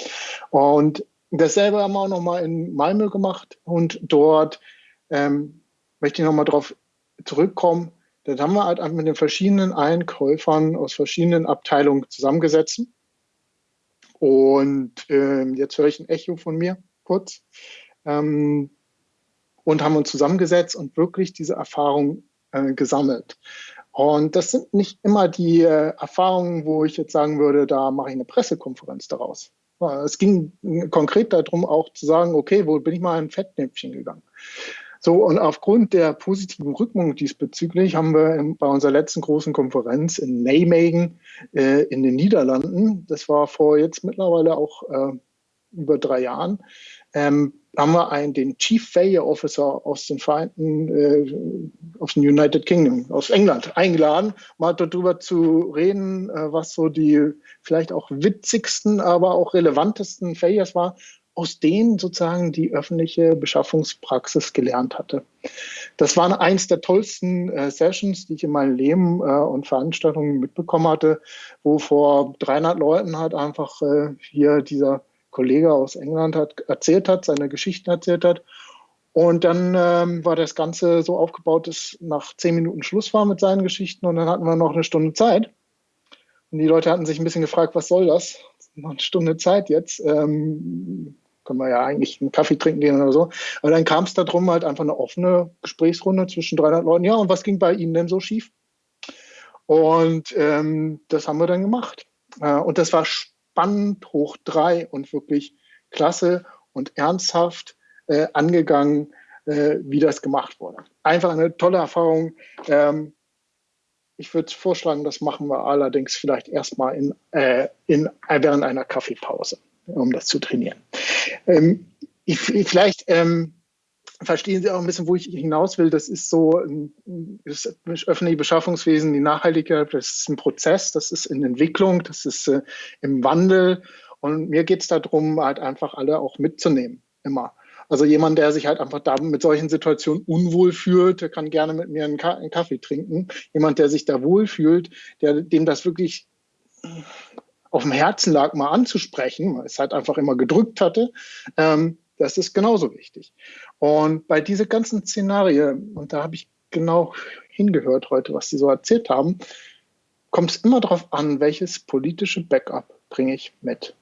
Und dasselbe haben wir auch nochmal in Malmö gemacht und dort ähm, möchte ich nochmal darauf zurückkommen. Dann haben wir halt mit den verschiedenen Einkäufern aus verschiedenen Abteilungen zusammengesetzt und äh, jetzt höre ich ein Echo von mir kurz. Ähm, und haben uns zusammengesetzt und wirklich diese Erfahrung äh, gesammelt. Und das sind nicht immer die äh, Erfahrungen, wo ich jetzt sagen würde, da mache ich eine Pressekonferenz daraus. Es ging konkret darum, auch zu sagen, okay, wo bin ich mal in ein Fettnäpfchen gegangen? So, und aufgrund der positiven Rückmeldung diesbezüglich haben wir bei unserer letzten großen Konferenz in Nijmegen äh, in den Niederlanden, das war vor jetzt mittlerweile auch äh, über drei Jahren, ähm, haben wir einen, den Chief Failure Officer aus den Vereinten, äh, aus dem United Kingdom, aus England eingeladen, mal darüber zu reden, äh, was so die vielleicht auch witzigsten, aber auch relevantesten Failures war aus denen sozusagen die öffentliche Beschaffungspraxis gelernt hatte. Das waren eins der tollsten äh, Sessions, die ich in meinem Leben äh, und Veranstaltungen mitbekommen hatte, wo vor 300 Leuten halt einfach äh, hier dieser Kollege aus England hat erzählt hat, seine Geschichten erzählt hat. Und dann ähm, war das Ganze so aufgebaut, dass nach zehn Minuten Schluss war mit seinen Geschichten und dann hatten wir noch eine Stunde Zeit. Und die Leute hatten sich ein bisschen gefragt, was soll das? Noch eine Stunde Zeit jetzt. Ähm, können wir ja eigentlich einen Kaffee trinken gehen oder so. Aber dann kam es darum, halt einfach eine offene Gesprächsrunde zwischen 300 Leuten. Ja, und was ging bei Ihnen denn so schief? Und ähm, das haben wir dann gemacht. Äh, und das war spannend hoch drei und wirklich klasse und ernsthaft äh, angegangen, äh, wie das gemacht wurde. Einfach eine tolle Erfahrung. Ähm, ich würde vorschlagen, das machen wir allerdings vielleicht erstmal in, äh, in, während einer Kaffeepause um das zu trainieren. Ähm, ich, vielleicht ähm, verstehen Sie auch ein bisschen, wo ich hinaus will. Das ist so das öffentliche Beschaffungswesen, die Nachhaltigkeit, das ist ein Prozess, das ist in Entwicklung, das ist äh, im Wandel. Und mir geht es darum, halt einfach alle auch mitzunehmen, immer. Also jemand, der sich halt einfach da mit solchen Situationen unwohl fühlt, der kann gerne mit mir einen, Kaffee trinken. Jemand, der sich da wohl fühlt, der, dem das wirklich auf dem Herzen lag, mal anzusprechen, weil es halt einfach immer gedrückt hatte, ähm, das ist genauso wichtig. Und bei diese ganzen Szenarien, und da habe ich genau hingehört heute, was Sie so erzählt haben, kommt es immer darauf an, welches politische Backup bringe ich mit.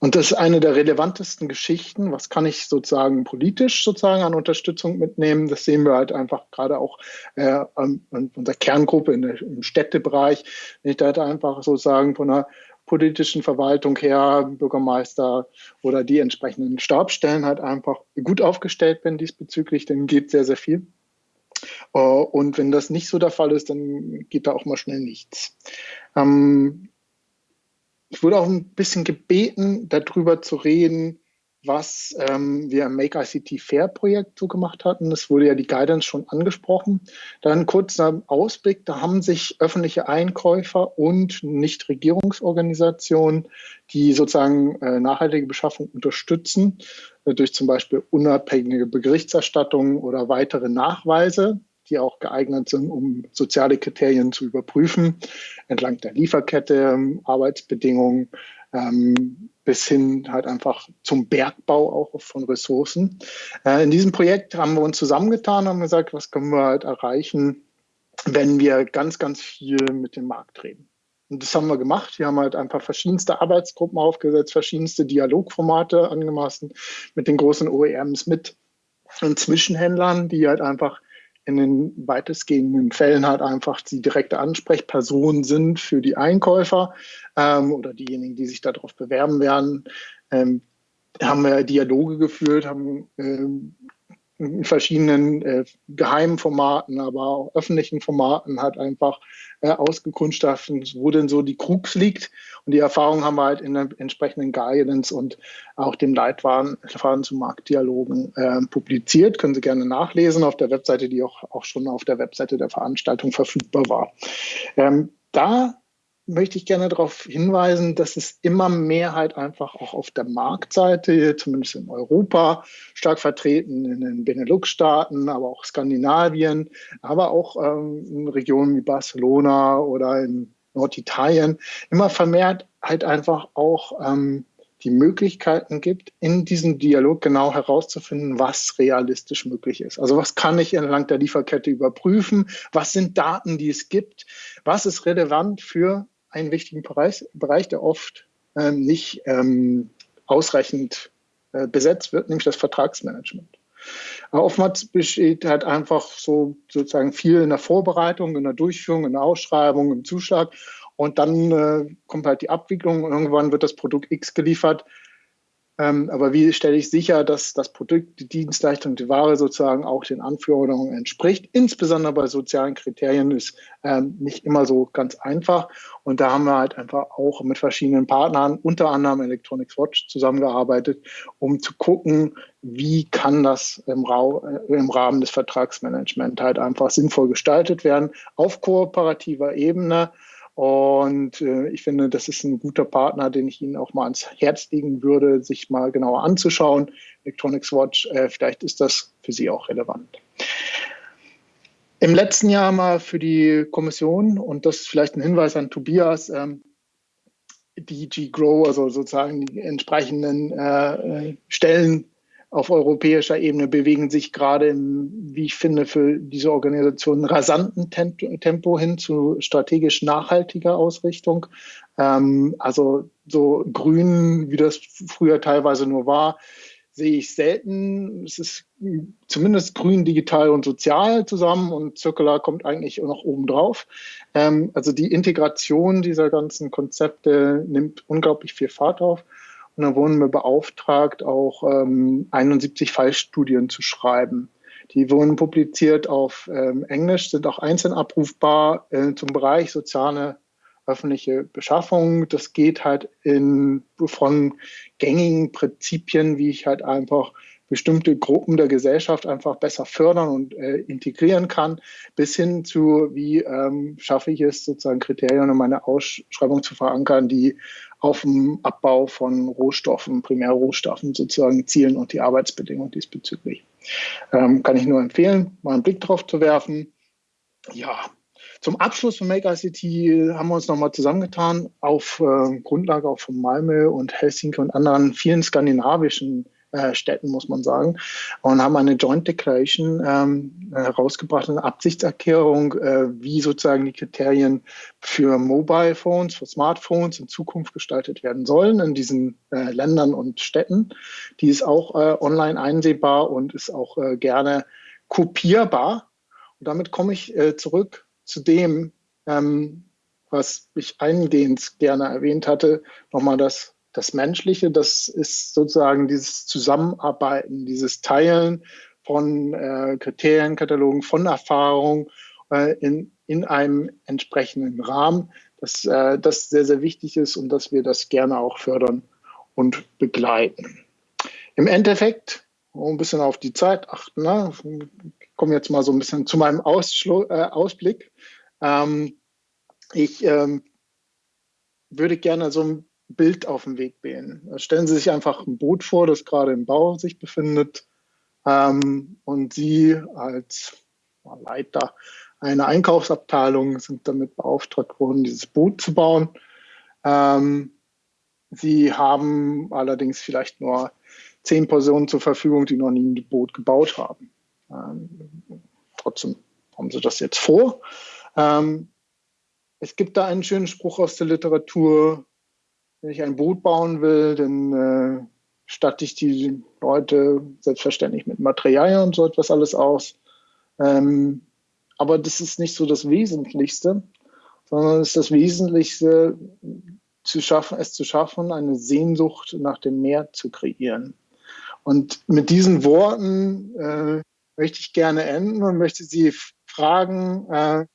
Und das ist eine der relevantesten Geschichten. Was kann ich sozusagen politisch sozusagen an Unterstützung mitnehmen? Das sehen wir halt einfach gerade auch äh, an, an unserer Kerngruppe der, im Städtebereich. Wenn ich da halt einfach sozusagen von einer politischen Verwaltung her, Bürgermeister oder die entsprechenden Stabstellen halt einfach gut aufgestellt bin diesbezüglich, dann geht sehr, sehr viel. Äh, und wenn das nicht so der Fall ist, dann geht da auch mal schnell nichts. Ähm, ich wurde auch ein bisschen gebeten, darüber zu reden, was ähm, wir im Make ICT Fair Projekt so gemacht hatten. Das wurde ja die Guidance schon angesprochen. Dann kurzer Ausblick, da haben sich öffentliche Einkäufer und Nichtregierungsorganisationen, die sozusagen äh, nachhaltige Beschaffung unterstützen, äh, durch zum Beispiel unabhängige Berichterstattung oder weitere Nachweise, die auch geeignet sind, um soziale Kriterien zu überprüfen, entlang der Lieferkette, Arbeitsbedingungen, ähm, bis hin halt einfach zum Bergbau auch von Ressourcen. Äh, in diesem Projekt haben wir uns zusammengetan und gesagt, was können wir halt erreichen, wenn wir ganz, ganz viel mit dem Markt reden. Und das haben wir gemacht. Wir haben halt einfach verschiedenste Arbeitsgruppen aufgesetzt, verschiedenste Dialogformate angemaßen mit den großen OEMs, mit Zwischenhändlern, die halt einfach in den weitestgehenden Fällen halt einfach die direkte Ansprechperson sind für die Einkäufer ähm, oder diejenigen, die sich darauf bewerben werden. Ähm, haben wir Dialoge geführt, haben ähm, in verschiedenen äh, geheimen Formaten, aber auch öffentlichen Formaten hat einfach äh, ausgekundschaftet, wo denn so die Krux liegt. Und die Erfahrung haben wir halt in der entsprechenden Guidance und auch dem Leitfaden zu Marktdialogen äh, publiziert. Können Sie gerne nachlesen auf der Webseite, die auch, auch schon auf der Webseite der Veranstaltung verfügbar war. Ähm, da möchte ich gerne darauf hinweisen, dass es immer mehr halt einfach auch auf der Marktseite, zumindest in Europa, stark vertreten, in den Benelux-Staaten, aber auch Skandinavien, aber auch ähm, in Regionen wie Barcelona oder in Norditalien, immer vermehrt halt einfach auch ähm, die Möglichkeiten gibt, in diesem Dialog genau herauszufinden, was realistisch möglich ist. Also was kann ich entlang der Lieferkette überprüfen? Was sind Daten, die es gibt? Was ist relevant für einen wichtigen Bereich, Bereich der oft ähm, nicht ähm, ausreichend äh, besetzt wird, nämlich das Vertragsmanagement. Aber oftmals besteht halt einfach so sozusagen viel in der Vorbereitung, in der Durchführung, in der Ausschreibung, im Zuschlag und dann äh, kommt halt die Abwicklung und irgendwann wird das Produkt X geliefert. Ähm, aber wie stelle ich sicher, dass das Produkt, die Dienstleistung, die Ware sozusagen auch den Anforderungen entspricht? Insbesondere bei sozialen Kriterien ist ähm, nicht immer so ganz einfach. Und da haben wir halt einfach auch mit verschiedenen Partnern, unter anderem Electronics Watch, zusammengearbeitet, um zu gucken, wie kann das im, äh, im Rahmen des Vertragsmanagements halt einfach sinnvoll gestaltet werden auf kooperativer Ebene und äh, ich finde, das ist ein guter Partner, den ich Ihnen auch mal ans Herz legen würde, sich mal genauer anzuschauen. Electronics Watch, äh, vielleicht ist das für Sie auch relevant. Im letzten Jahr mal für die Kommission, und das ist vielleicht ein Hinweis an Tobias, ähm, DG Grow, also sozusagen die entsprechenden äh, äh Stellen auf europäischer Ebene bewegen sich gerade im, wie ich finde, für diese Organisation rasanten Tempo hin zu strategisch nachhaltiger Ausrichtung. Ähm, also so grün, wie das früher teilweise nur war, sehe ich selten. Es ist zumindest grün, digital und sozial zusammen und Circular kommt eigentlich noch oben drauf. Ähm, also die Integration dieser ganzen Konzepte nimmt unglaublich viel Fahrt auf. Und dann wurden wir beauftragt, auch ähm, 71 Fallstudien zu schreiben. Die wurden publiziert auf ähm, Englisch, sind auch einzeln abrufbar äh, zum Bereich soziale öffentliche Beschaffung. Das geht halt in, von gängigen Prinzipien, wie ich halt einfach bestimmte Gruppen der Gesellschaft einfach besser fördern und äh, integrieren kann, bis hin zu, wie ähm, schaffe ich es, sozusagen Kriterien in meine Ausschreibung zu verankern, die auf dem Abbau von Rohstoffen, Primärrohstoffen sozusagen zielen und die Arbeitsbedingungen diesbezüglich. Ähm, kann ich nur empfehlen, mal einen Blick drauf zu werfen. Ja, zum Abschluss von Make ICT haben wir uns nochmal zusammengetan auf äh, Grundlage auch von Malmö und Helsinki und anderen vielen skandinavischen äh, Städten, muss man sagen, und haben eine Joint Declaration ähm, herausgebracht, eine Absichtserklärung, äh, wie sozusagen die Kriterien für Mobile Phones, für Smartphones in Zukunft gestaltet werden sollen in diesen äh, Ländern und Städten. Die ist auch äh, online einsehbar und ist auch äh, gerne kopierbar. Und damit komme ich äh, zurück zu dem, ähm, was ich eingehend gerne erwähnt hatte, nochmal das das Menschliche, das ist sozusagen dieses Zusammenarbeiten, dieses Teilen von äh, Kriterienkatalogen, von Erfahrung äh, in, in einem entsprechenden Rahmen, dass äh, das sehr, sehr wichtig ist und dass wir das gerne auch fördern und begleiten. Im Endeffekt, ein bisschen auf die Zeit achten, ne? ich komme jetzt mal so ein bisschen zu meinem Ausschlu äh, Ausblick. Ähm, ich ähm, würde gerne so ein Bild auf den Weg gehen. Stellen Sie sich einfach ein Boot vor, das gerade im Bau sich befindet ähm, und Sie als Leiter einer Einkaufsabteilung sind damit beauftragt worden, dieses Boot zu bauen. Ähm, Sie haben allerdings vielleicht nur zehn Personen zur Verfügung, die noch nie ein Boot gebaut haben. Ähm, trotzdem haben Sie das jetzt vor. Ähm, es gibt da einen schönen Spruch aus der Literatur, wenn ich ein Boot bauen will, dann äh, statte ich die Leute selbstverständlich mit Materialien und so etwas alles aus. Ähm, aber das ist nicht so das Wesentlichste, sondern es ist das Wesentlichste, zu schaffen, es zu schaffen, eine Sehnsucht nach dem Meer zu kreieren. Und mit diesen Worten äh, möchte ich gerne enden und möchte Sie fragen, äh,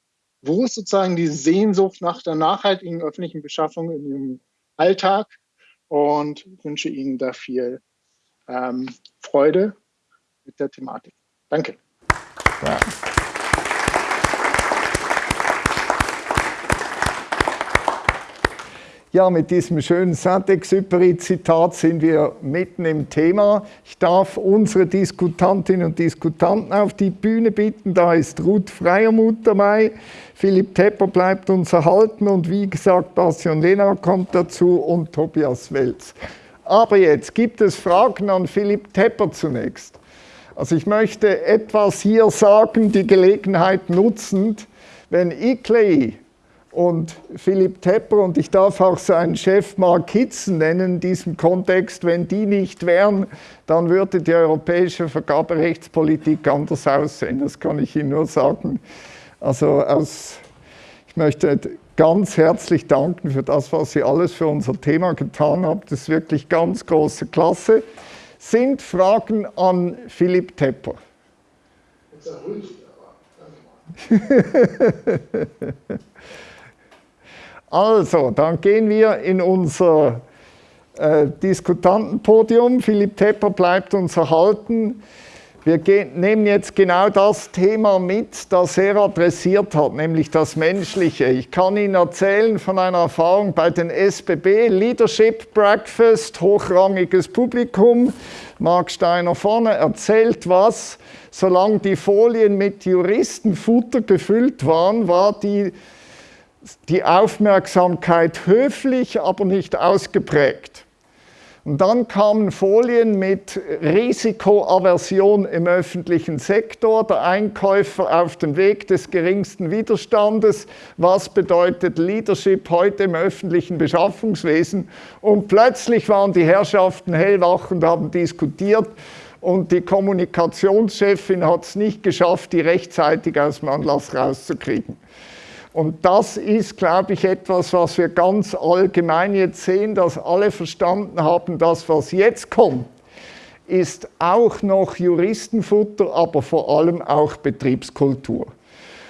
wo ist sozusagen die Sehnsucht nach der nachhaltigen öffentlichen Beschaffung in Ihrem Alltag und wünsche Ihnen da viel ähm, Freude mit der Thematik. Danke. Ja. Ja, mit diesem schönen Saint-Exupéry-Zitat sind wir mitten im Thema. Ich darf unsere Diskutantinnen und Diskutanten auf die Bühne bitten. Da ist Ruth Freiermuth dabei, Philipp Tepper bleibt uns erhalten und wie gesagt, Bastian Lena kommt dazu und Tobias Welz. Aber jetzt gibt es Fragen an Philipp Tepper zunächst. Also ich möchte etwas hier sagen, die Gelegenheit nutzend, wenn ICLEI und Philipp Tepper und ich darf auch seinen Chef Mark Hitzen nennen in diesem Kontext. Wenn die nicht wären, dann würde die europäische Vergaberechtspolitik anders aussehen. Das kann ich Ihnen nur sagen. Also aus, ich möchte ganz herzlich danken für das, was Sie alles für unser Thema getan haben. Das ist wirklich ganz große Klasse. Sind Fragen an Philipp Tepper? also, dann gehen wir in unser äh, Diskutantenpodium. Philipp Tepper bleibt uns erhalten. Wir gehen, nehmen jetzt genau das Thema mit, das er adressiert hat, nämlich das Menschliche. Ich kann Ihnen erzählen von einer Erfahrung bei den SBB, Leadership Breakfast, hochrangiges Publikum. Mark Steiner vorne erzählt was. Solange die Folien mit Juristenfutter gefüllt waren, war die, die Aufmerksamkeit höflich, aber nicht ausgeprägt. Und dann kamen Folien mit Risikoaversion im öffentlichen Sektor, der Einkäufer auf dem Weg des geringsten Widerstandes, was bedeutet Leadership heute im öffentlichen Beschaffungswesen. Und plötzlich waren die Herrschaften hellwach und haben diskutiert und die Kommunikationschefin hat es nicht geschafft, die rechtzeitig aus dem Anlass rauszukriegen. Und das ist, glaube ich, etwas, was wir ganz allgemein jetzt sehen, dass alle verstanden haben, das, was jetzt kommt, ist auch noch Juristenfutter, aber vor allem auch Betriebskultur.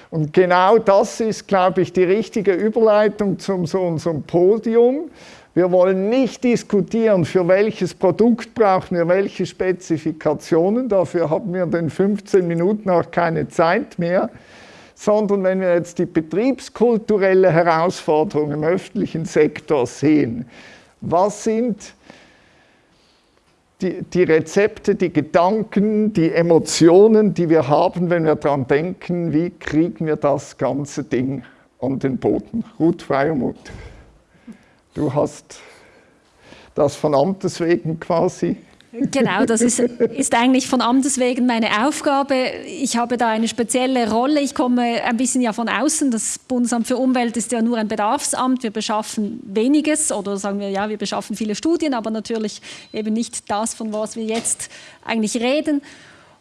Und genau das ist, glaube ich, die richtige Überleitung zu unserem Podium. Wir wollen nicht diskutieren, für welches Produkt brauchen wir welche Spezifikationen. Dafür haben wir in den 15 Minuten auch keine Zeit mehr sondern wenn wir jetzt die betriebskulturelle Herausforderung im öffentlichen Sektor sehen, was sind die, die, Rezepte, die Gedanken, die Emotionen, die wir haben, wenn wir daran denken, wie kriegen wir das ganze Ding an den Boden? Ruth Freiermuth, du hast das von Amtes wegen quasi Genau, das ist, ist eigentlich von Amtes wegen meine Aufgabe. Ich habe da eine spezielle Rolle. Ich komme ein bisschen ja von außen. Das Bundesamt für Umwelt ist ja nur ein Bedarfsamt. Wir beschaffen weniges oder sagen wir ja, wir beschaffen viele Studien, aber natürlich eben nicht das, von was wir jetzt eigentlich reden.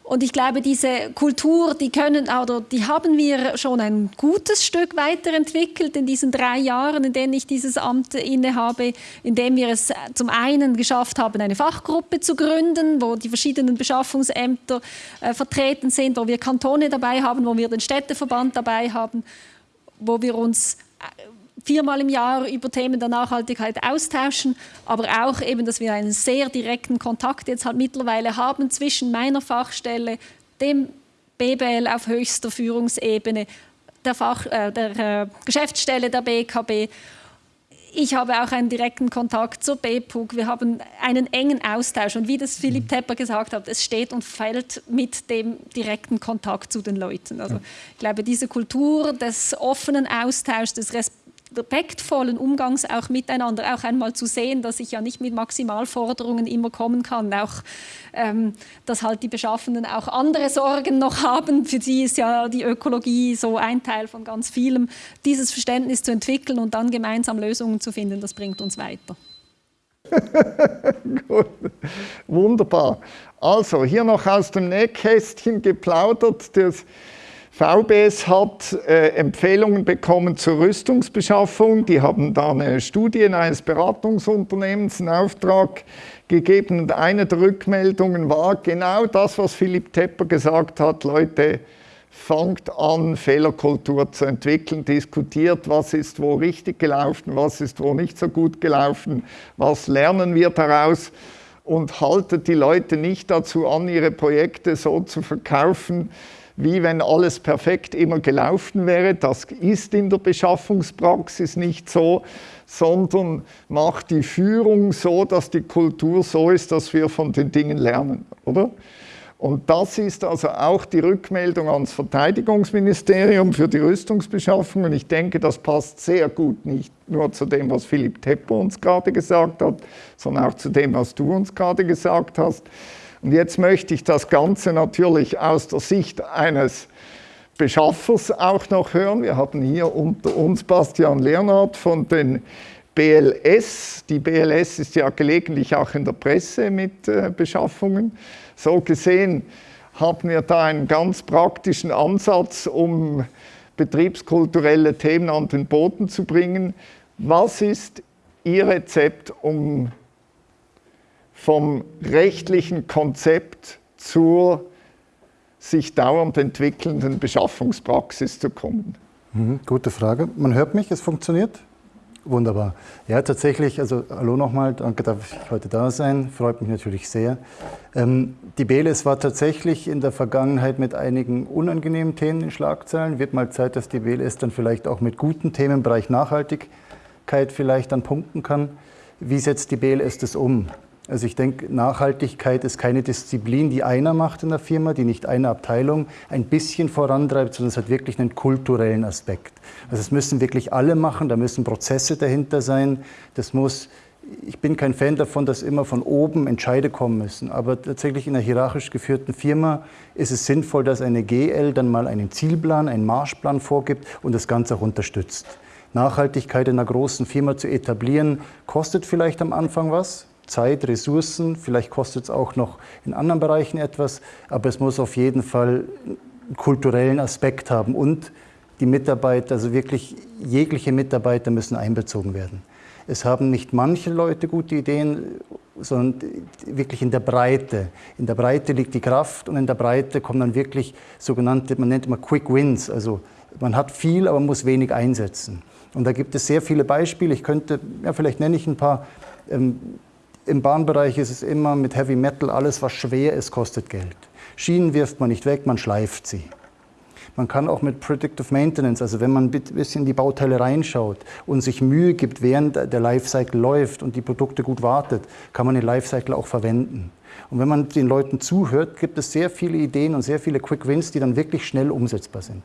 Und ich glaube, diese Kultur, die können oder die haben wir schon ein gutes Stück weiterentwickelt in diesen drei Jahren, in denen ich dieses Amt innehabe, indem wir es zum einen geschafft haben, eine Fachgruppe zu gründen, wo die verschiedenen Beschaffungsämter äh, vertreten sind, wo wir Kantone dabei haben, wo wir den Städteverband dabei haben, wo wir uns äh, viermal im Jahr über Themen der Nachhaltigkeit austauschen, aber auch eben, dass wir einen sehr direkten Kontakt jetzt halt mittlerweile haben zwischen meiner Fachstelle, dem BBL auf höchster Führungsebene, der, Fach, äh, der äh, Geschäftsstelle der BKB. Ich habe auch einen direkten Kontakt zur BPUG. Wir haben einen engen Austausch. Und wie das Philipp Tepper gesagt hat, es steht und fällt mit dem direkten Kontakt zu den Leuten. Also ich glaube, diese Kultur des offenen Austauschs, des Respekts, respektvollen Umgangs auch miteinander, auch einmal zu sehen, dass ich ja nicht mit Maximalforderungen immer kommen kann, auch ähm, dass halt die Beschaffenden auch andere Sorgen noch haben. Für sie ist ja die Ökologie so ein Teil von ganz vielem. Dieses Verständnis zu entwickeln und dann gemeinsam Lösungen zu finden, das bringt uns weiter. Wunderbar. Also hier noch aus dem Nähkästchen geplaudert. Das VBS hat äh, Empfehlungen bekommen zur Rüstungsbeschaffung. Die haben da eine Studie eines Beratungsunternehmens in Auftrag gegeben. Und eine der Rückmeldungen war genau das, was Philipp Tepper gesagt hat. Leute, fangt an, Fehlerkultur zu entwickeln, diskutiert, was ist wo richtig gelaufen, was ist wo nicht so gut gelaufen, was lernen wir daraus und haltet die Leute nicht dazu an, ihre Projekte so zu verkaufen, wie wenn alles perfekt immer gelaufen wäre. Das ist in der Beschaffungspraxis nicht so, sondern macht die Führung so, dass die Kultur so ist, dass wir von den Dingen lernen, oder? Und das ist also auch die Rückmeldung ans Verteidigungsministerium für die Rüstungsbeschaffung. Und ich denke, das passt sehr gut nicht nur zu dem, was Philipp Tepper uns gerade gesagt hat, sondern auch zu dem, was du uns gerade gesagt hast. Und jetzt möchte ich das Ganze natürlich aus der Sicht eines Beschaffers auch noch hören. Wir haben hier unter uns Bastian Leonhardt von den BLS. Die BLS ist ja gelegentlich auch in der Presse mit äh, Beschaffungen. So gesehen haben wir da einen ganz praktischen Ansatz, um betriebskulturelle Themen an den Boden zu bringen. Was ist Ihr Rezept, um vom rechtlichen Konzept zur sich dauernd entwickelnden Beschaffungspraxis zu kommen? Mhm, gute Frage. Man hört mich, es funktioniert? Wunderbar. Ja, tatsächlich, also hallo nochmal, danke, dass ich heute da sein, freut mich natürlich sehr. Ähm, die BLS war tatsächlich in der Vergangenheit mit einigen unangenehmen Themen in Schlagzeilen. Wird mal Zeit, dass die BLS dann vielleicht auch mit guten Themen im Bereich Nachhaltigkeit vielleicht dann punkten kann. Wie setzt die BLS das um? Also ich denke, Nachhaltigkeit ist keine Disziplin, die einer macht in der Firma, die nicht eine Abteilung ein bisschen vorantreibt, sondern es hat wirklich einen kulturellen Aspekt. Also es müssen wirklich alle machen, da müssen Prozesse dahinter sein. Das muss, ich bin kein Fan davon, dass immer von oben Entscheide kommen müssen. Aber tatsächlich in einer hierarchisch geführten Firma ist es sinnvoll, dass eine GL dann mal einen Zielplan, einen Marschplan vorgibt und das Ganze auch unterstützt. Nachhaltigkeit in einer großen Firma zu etablieren, kostet vielleicht am Anfang was, Zeit, Ressourcen, vielleicht kostet es auch noch in anderen Bereichen etwas, aber es muss auf jeden Fall einen kulturellen Aspekt haben und die Mitarbeiter, also wirklich jegliche Mitarbeiter müssen einbezogen werden. Es haben nicht manche Leute gute Ideen, sondern wirklich in der Breite. In der Breite liegt die Kraft und in der Breite kommen dann wirklich sogenannte, man nennt immer Quick Wins, also man hat viel, aber muss wenig einsetzen. Und da gibt es sehr viele Beispiele. Ich könnte, ja, vielleicht nenne ich ein paar. Ähm, im Bahnbereich ist es immer mit Heavy Metal, alles was schwer ist, kostet Geld. Schienen wirft man nicht weg, man schleift sie. Man kann auch mit Predictive Maintenance, also wenn man ein bisschen in die Bauteile reinschaut und sich Mühe gibt, während der Lifecycle läuft und die Produkte gut wartet, kann man den Lifecycle auch verwenden. Und wenn man den Leuten zuhört, gibt es sehr viele Ideen und sehr viele Quick Wins, die dann wirklich schnell umsetzbar sind.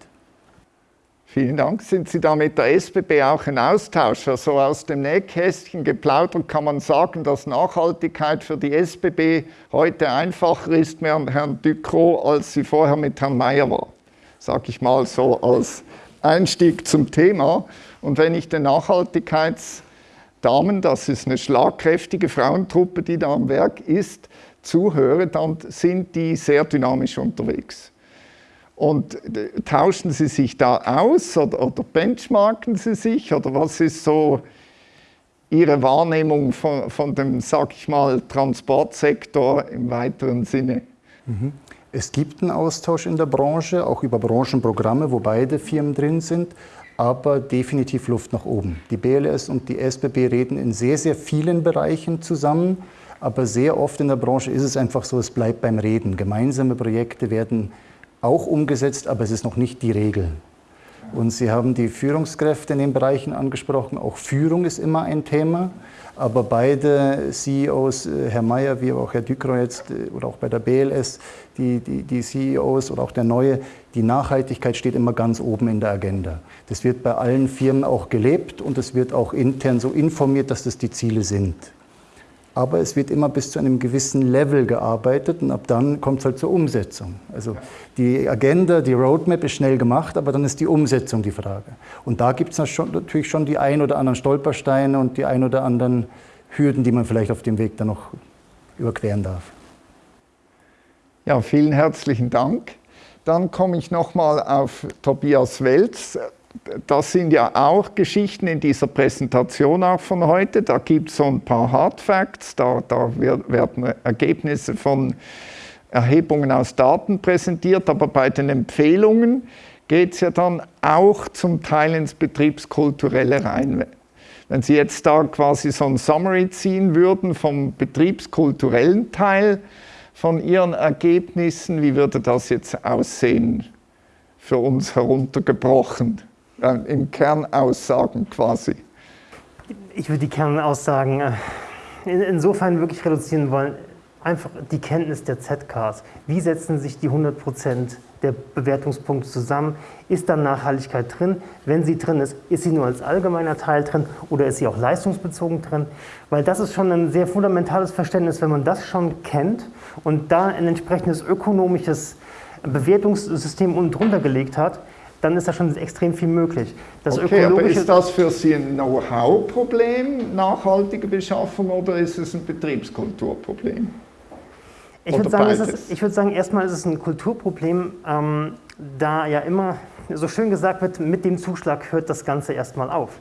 Vielen Dank. Sind Sie da mit der SBB auch in Austausch? Also aus dem Nähkästchen geplaudert kann man sagen, dass Nachhaltigkeit für die SBB heute einfacher ist mit Herrn Ducrot, als sie vorher mit Herrn Mayer war. Sag ich mal so als Einstieg zum Thema. Und wenn ich den Nachhaltigkeitsdamen, das ist eine schlagkräftige Frauentruppe, die da am Werk ist, zuhöre, dann sind die sehr dynamisch unterwegs. Und äh, tauschen Sie sich da aus oder, oder benchmarken Sie sich oder was ist so Ihre Wahrnehmung von, von dem, sag ich mal, Transportsektor im weiteren Sinne? Mhm. Es gibt einen Austausch in der Branche, auch über Branchenprogramme, wo beide Firmen drin sind, aber definitiv Luft nach oben. Die BLS und die SBB reden in sehr, sehr vielen Bereichen zusammen, aber sehr oft in der Branche ist es einfach so, es bleibt beim Reden. Gemeinsame Projekte werden auch umgesetzt, aber es ist noch nicht die Regel. Und Sie haben die Führungskräfte in den Bereichen angesprochen. Auch Führung ist immer ein Thema. Aber beide CEOs, äh, Herr Mayer wie auch Herr Ducro jetzt äh, oder auch bei der BLS, die, die, die CEOs oder auch der neue, die Nachhaltigkeit steht immer ganz oben in der Agenda. Das wird bei allen Firmen auch gelebt und es wird auch intern so informiert, dass das die Ziele sind aber es wird immer bis zu einem gewissen Level gearbeitet und ab dann kommt es halt zur Umsetzung. Also die Agenda, die Roadmap ist schnell gemacht, aber dann ist die Umsetzung die Frage. Und da gibt es natürlich schon die ein oder anderen Stolpersteine und die ein oder anderen Hürden, die man vielleicht auf dem Weg dann noch überqueren darf. Ja, vielen herzlichen Dank. Dann komme ich nochmal auf Tobias Welz das sind ja auch Geschichten in dieser Präsentation auch von heute. Da gibt es so ein paar Hard Facts, da, da werden Ergebnisse von Erhebungen aus Daten präsentiert, aber bei den Empfehlungen geht es ja dann auch zum Teil ins Betriebskulturelle rein. Wenn Sie jetzt da quasi so ein Summary ziehen würden vom betriebskulturellen Teil von Ihren Ergebnissen, wie würde das jetzt aussehen für uns heruntergebrochen? Äh, im Kernaussagen quasi? Ich würde die Kernaussagen äh, insofern wirklich reduzieren wollen, einfach die Kenntnis der ZKs. Wie setzen sich die 100 Prozent der Bewertungspunkte zusammen? Ist da Nachhaltigkeit drin? Wenn sie drin ist, ist sie nur als allgemeiner Teil drin oder ist sie auch leistungsbezogen drin? Weil das ist schon ein sehr fundamentales Verständnis, wenn man das schon kennt und da ein entsprechendes ökonomisches Bewertungssystem unten drunter gelegt hat, dann ist da schon extrem viel möglich. Das okay, aber ist das für Sie ein Know-how-Problem, nachhaltige Beschaffung, oder ist es ein Betriebskulturproblem? Ich würde, sagen, ich würde sagen, erstmal ist es ein Kulturproblem, ähm, da ja immer so schön gesagt wird, mit dem Zuschlag hört das Ganze erstmal auf.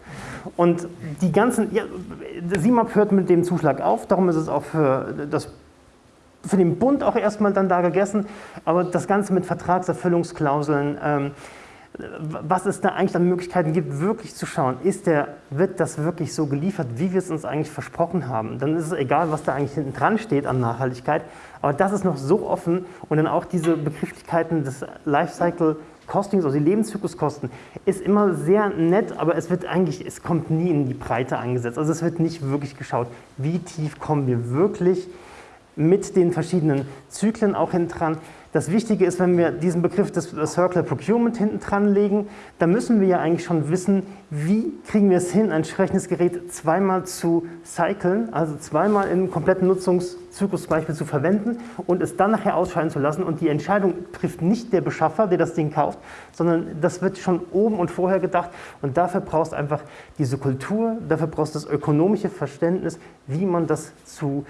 Und die ganzen, ja, SIMAP hört mit dem Zuschlag auf, darum ist es auch für, das, für den Bund auch erstmal dann da gegessen, aber das Ganze mit Vertragserfüllungsklauseln, ähm, was es da eigentlich an Möglichkeiten gibt, wirklich zu schauen, ist der, wird das wirklich so geliefert, wie wir es uns eigentlich versprochen haben. Dann ist es egal, was da eigentlich hinten dran steht an Nachhaltigkeit, aber das ist noch so offen und dann auch diese Begrifflichkeiten des Lifecycle Costings, also die Lebenszykluskosten, ist immer sehr nett, aber es wird eigentlich, es kommt nie in die Breite eingesetzt. Also es wird nicht wirklich geschaut, wie tief kommen wir wirklich mit den verschiedenen Zyklen auch hinten dran. Das Wichtige ist, wenn wir diesen Begriff des Circular Procurement hinten dran legen, dann müssen wir ja eigentlich schon wissen, wie kriegen wir es hin, ein entsprechendes Gerät zweimal zu cyclen, also zweimal im kompletten Nutzungszyklus zum Beispiel zu verwenden und es dann nachher ausscheiden zu lassen. Und die Entscheidung trifft nicht der Beschaffer, der das Ding kauft, sondern das wird schon oben und vorher gedacht. Und dafür brauchst du einfach diese Kultur, dafür brauchst du das ökonomische Verständnis, wie man das zu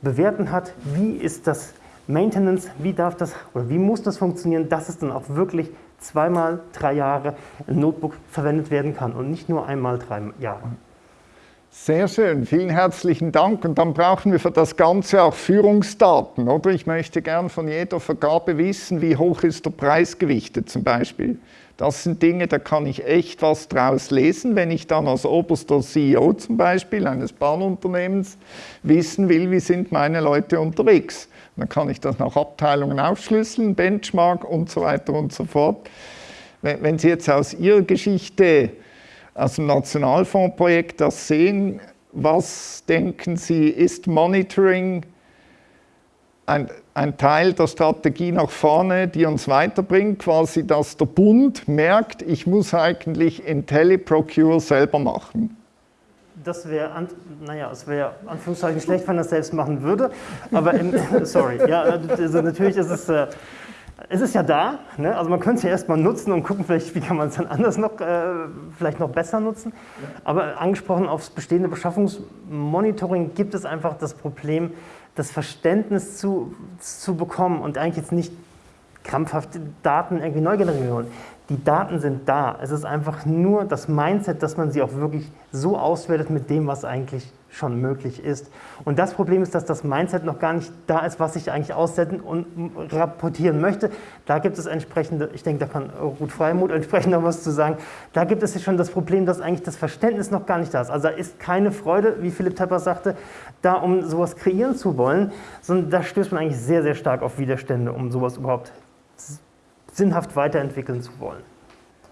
bewerten hat, wie ist das Maintenance, wie darf das oder wie muss das funktionieren, dass es dann auch wirklich zweimal drei Jahre ein Notebook verwendet werden kann und nicht nur einmal drei Jahre. Sehr schön, vielen herzlichen Dank. Und dann brauchen wir für das Ganze auch Führungsdaten, oder? Ich möchte gern von jeder Vergabe wissen, wie hoch ist der Preis gewichtet zum Beispiel. Das sind Dinge, da kann ich echt was draus lesen, wenn ich dann als oberster CEO zum Beispiel eines Bahnunternehmens wissen will, wie sind meine Leute unterwegs. Dann kann ich das nach Abteilungen aufschlüsseln, Benchmark und so weiter und so fort. Wenn Sie jetzt aus Ihrer Geschichte, aus dem Nationalfondsprojekt das sehen, was denken Sie, ist Monitoring ein, ein, Teil der Strategie nach vorne, die uns weiterbringt, quasi, dass der Bund merkt, ich muss eigentlich IntelliProcure selber machen? Das wäre, naja, es wäre Anführungszeichen schlecht, wenn er es selbst machen würde, aber im, sorry, ja, also natürlich ist es, äh, es ist ja da, ne? also man könnte es ja erstmal nutzen und gucken, vielleicht, wie kann man es dann anders noch, äh, vielleicht noch besser nutzen, aber angesprochen aufs bestehende Beschaffungsmonitoring gibt es einfach das Problem, das Verständnis zu, zu bekommen und eigentlich jetzt nicht krampfhaft Daten irgendwie neu generieren die Daten sind da. Es ist einfach nur das Mindset, dass man sie auch wirklich so auswertet mit dem, was eigentlich schon möglich ist. Und das Problem ist, dass das Mindset noch gar nicht da ist, was ich eigentlich aussenden und rapportieren möchte. Da gibt es entsprechende, ich denke, da kann Ruth Freimut entsprechend noch was zu sagen, da gibt es schon das Problem, dass eigentlich das Verständnis noch gar nicht da ist. Also da ist keine Freude, wie Philipp Tepper sagte, da um sowas kreieren zu wollen, sondern da stößt man eigentlich sehr, sehr stark auf Widerstände, um sowas überhaupt sinnhaft weiterentwickeln zu wollen.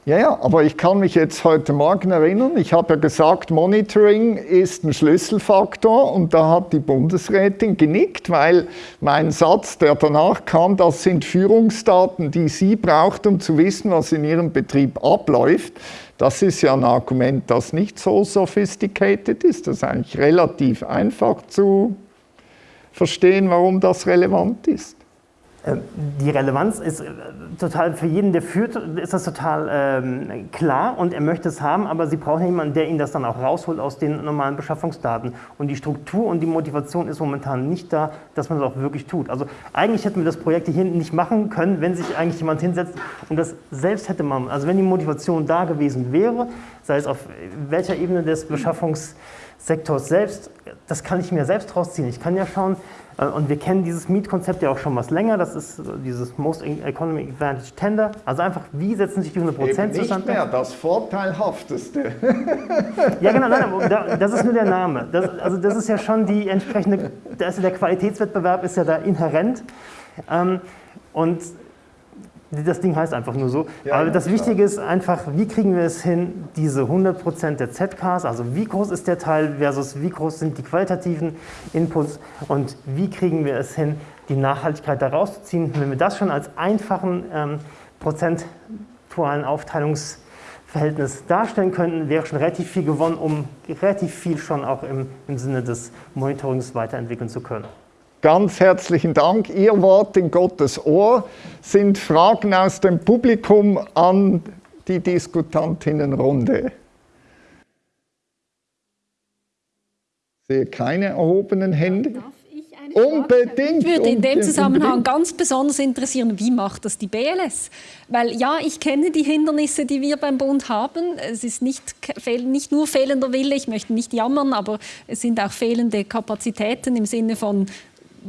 Ja, ja, aber ich kann mich jetzt heute Morgen erinnern, ich habe ja gesagt, Monitoring ist ein Schlüsselfaktor und da hat die Bundesrätin genickt, weil mein Satz, der danach kam, das sind Führungsdaten, die sie braucht, um zu wissen, was in ihrem Betrieb abläuft. Das ist ja ein Argument, das nicht so sophisticated ist. Das ist eigentlich relativ einfach zu verstehen, warum das relevant ist. Äh, die Relevanz ist äh, total für jeden, der führt, ist das total ähm, klar und er möchte es haben, aber Sie brauchen jemanden, der Ihnen das dann auch rausholt aus den normalen Beschaffungsdaten. Und die Struktur und die Motivation ist momentan nicht da, dass man das auch wirklich tut. Also eigentlich hätten wir das Projekt hier nicht machen können, wenn sich eigentlich jemand hinsetzt und das selbst hätte man, also wenn die Motivation da gewesen wäre, sei es auf welcher Ebene des Beschaffungssektors selbst, das kann ich mir selbst rausziehen. Ich kann ja schauen, und wir kennen dieses Mietkonzept ja auch schon was länger. Das ist dieses Most Economic Advantage Tender. Also einfach, wie setzen sich die 100 Prozent zustande? Nicht mehr, das Vorteilhafteste. ja, genau, nein, das ist nur der Name. Das, also das ist ja schon die entsprechende, der Qualitätswettbewerb ist ja da inhärent. Ähm, und das Ding heißt einfach nur so. Ja, Aber das Wichtige ist einfach, wie kriegen wir es hin, diese 100% der ZKs, also wie groß ist der Teil versus wie groß sind die qualitativen Inputs und wie kriegen wir es hin, die Nachhaltigkeit da rauszuziehen. Wenn wir das schon als einfachen ähm, prozentualen Aufteilungsverhältnis darstellen könnten, wäre schon relativ viel gewonnen, um relativ viel schon auch im, im Sinne des Monitorings weiterentwickeln zu können. Ganz herzlichen Dank. Ihr Wort in Gottes Ohr sind Fragen aus dem Publikum an die Diskutantinnenrunde. Ich sehe keine erhobenen Hände. unbedingt. Mich würde in dem Zusammenhang ganz besonders interessieren, wie macht das die BLS? Weil ja, ich kenne die Hindernisse, die wir beim Bund haben. Es ist nicht, nicht nur fehlender Wille, ich möchte nicht jammern, aber es sind auch fehlende Kapazitäten im Sinne von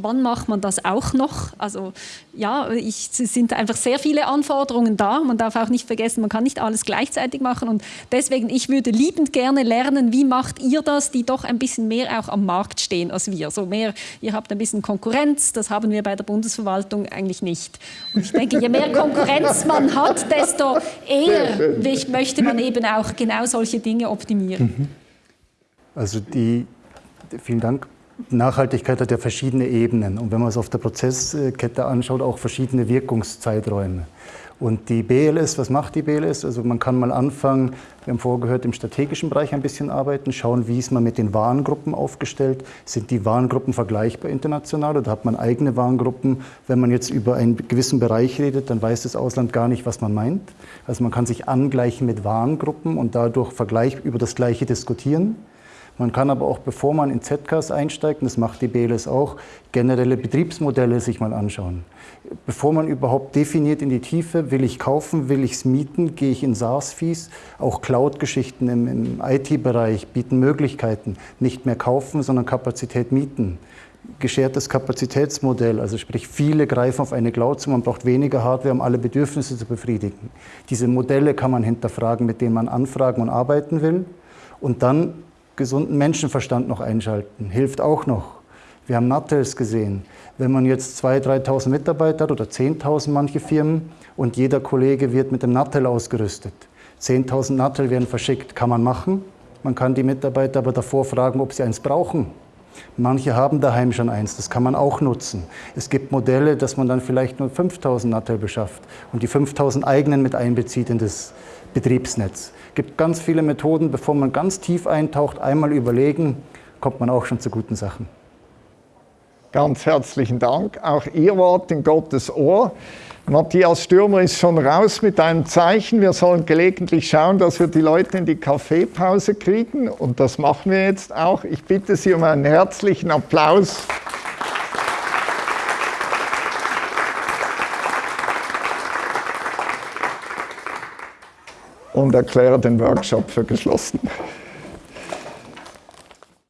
wann macht man das auch noch? Also ja, ich, es sind einfach sehr viele Anforderungen da. Man darf auch nicht vergessen, man kann nicht alles gleichzeitig machen. Und deswegen, ich würde liebend gerne lernen, wie macht ihr das, die doch ein bisschen mehr auch am Markt stehen als wir. So mehr, ihr habt ein bisschen Konkurrenz, das haben wir bei der Bundesverwaltung eigentlich nicht. Und ich denke, je mehr Konkurrenz man hat, desto eher möchte man eben auch genau solche Dinge optimieren. Mhm. Also die, vielen Dank. Nachhaltigkeit hat ja verschiedene Ebenen und wenn man es auf der Prozesskette anschaut, auch verschiedene Wirkungszeiträume. Und die BLS, was macht die BLS? Also man kann mal anfangen, wir haben vorgehört, im strategischen Bereich ein bisschen arbeiten, schauen, wie ist man mit den Warengruppen aufgestellt. Sind die Warengruppen vergleichbar international oder hat man eigene Warengruppen? Wenn man jetzt über einen gewissen Bereich redet, dann weiß das Ausland gar nicht, was man meint. Also man kann sich angleichen mit Warengruppen und dadurch vergleich über das Gleiche diskutieren. Man kann aber auch, bevor man in ZKs einsteigt, und das macht die BLS auch, generelle Betriebsmodelle sich mal anschauen. Bevor man überhaupt definiert in die Tiefe, will ich kaufen, will ich es mieten, gehe ich in SaaS-Fees. Auch Cloud-Geschichten im, im IT-Bereich bieten Möglichkeiten. Nicht mehr kaufen, sondern Kapazität mieten geschertes Kapazitätsmodell, also sprich viele greifen auf eine Cloud zu, man braucht weniger Hardware, um alle Bedürfnisse zu befriedigen. Diese Modelle kann man hinterfragen, mit denen man anfragen und arbeiten will. Und dann gesunden Menschenverstand noch einschalten. Hilft auch noch. Wir haben Nattels gesehen. Wenn man jetzt 2.000, 3.000 Mitarbeiter hat oder 10.000 manche Firmen und jeder Kollege wird mit dem Nattel ausgerüstet. 10.000 Nattel werden verschickt. Kann man machen. Man kann die Mitarbeiter aber davor fragen, ob sie eins brauchen. Manche haben daheim schon eins, das kann man auch nutzen. Es gibt Modelle, dass man dann vielleicht nur 5000 Nattel beschafft und die 5000 eigenen mit einbezieht in das Betriebsnetz. Es gibt ganz viele Methoden, bevor man ganz tief eintaucht, einmal überlegen, kommt man auch schon zu guten Sachen. Ganz herzlichen Dank. Auch Ihr Wort in Gottes Ohr. Matthias Stürmer ist schon raus mit einem Zeichen. Wir sollen gelegentlich schauen, dass wir die Leute in die Kaffeepause kriegen. Und das machen wir jetzt auch. Ich bitte Sie um einen herzlichen Applaus. Und erkläre den Workshop für geschlossen.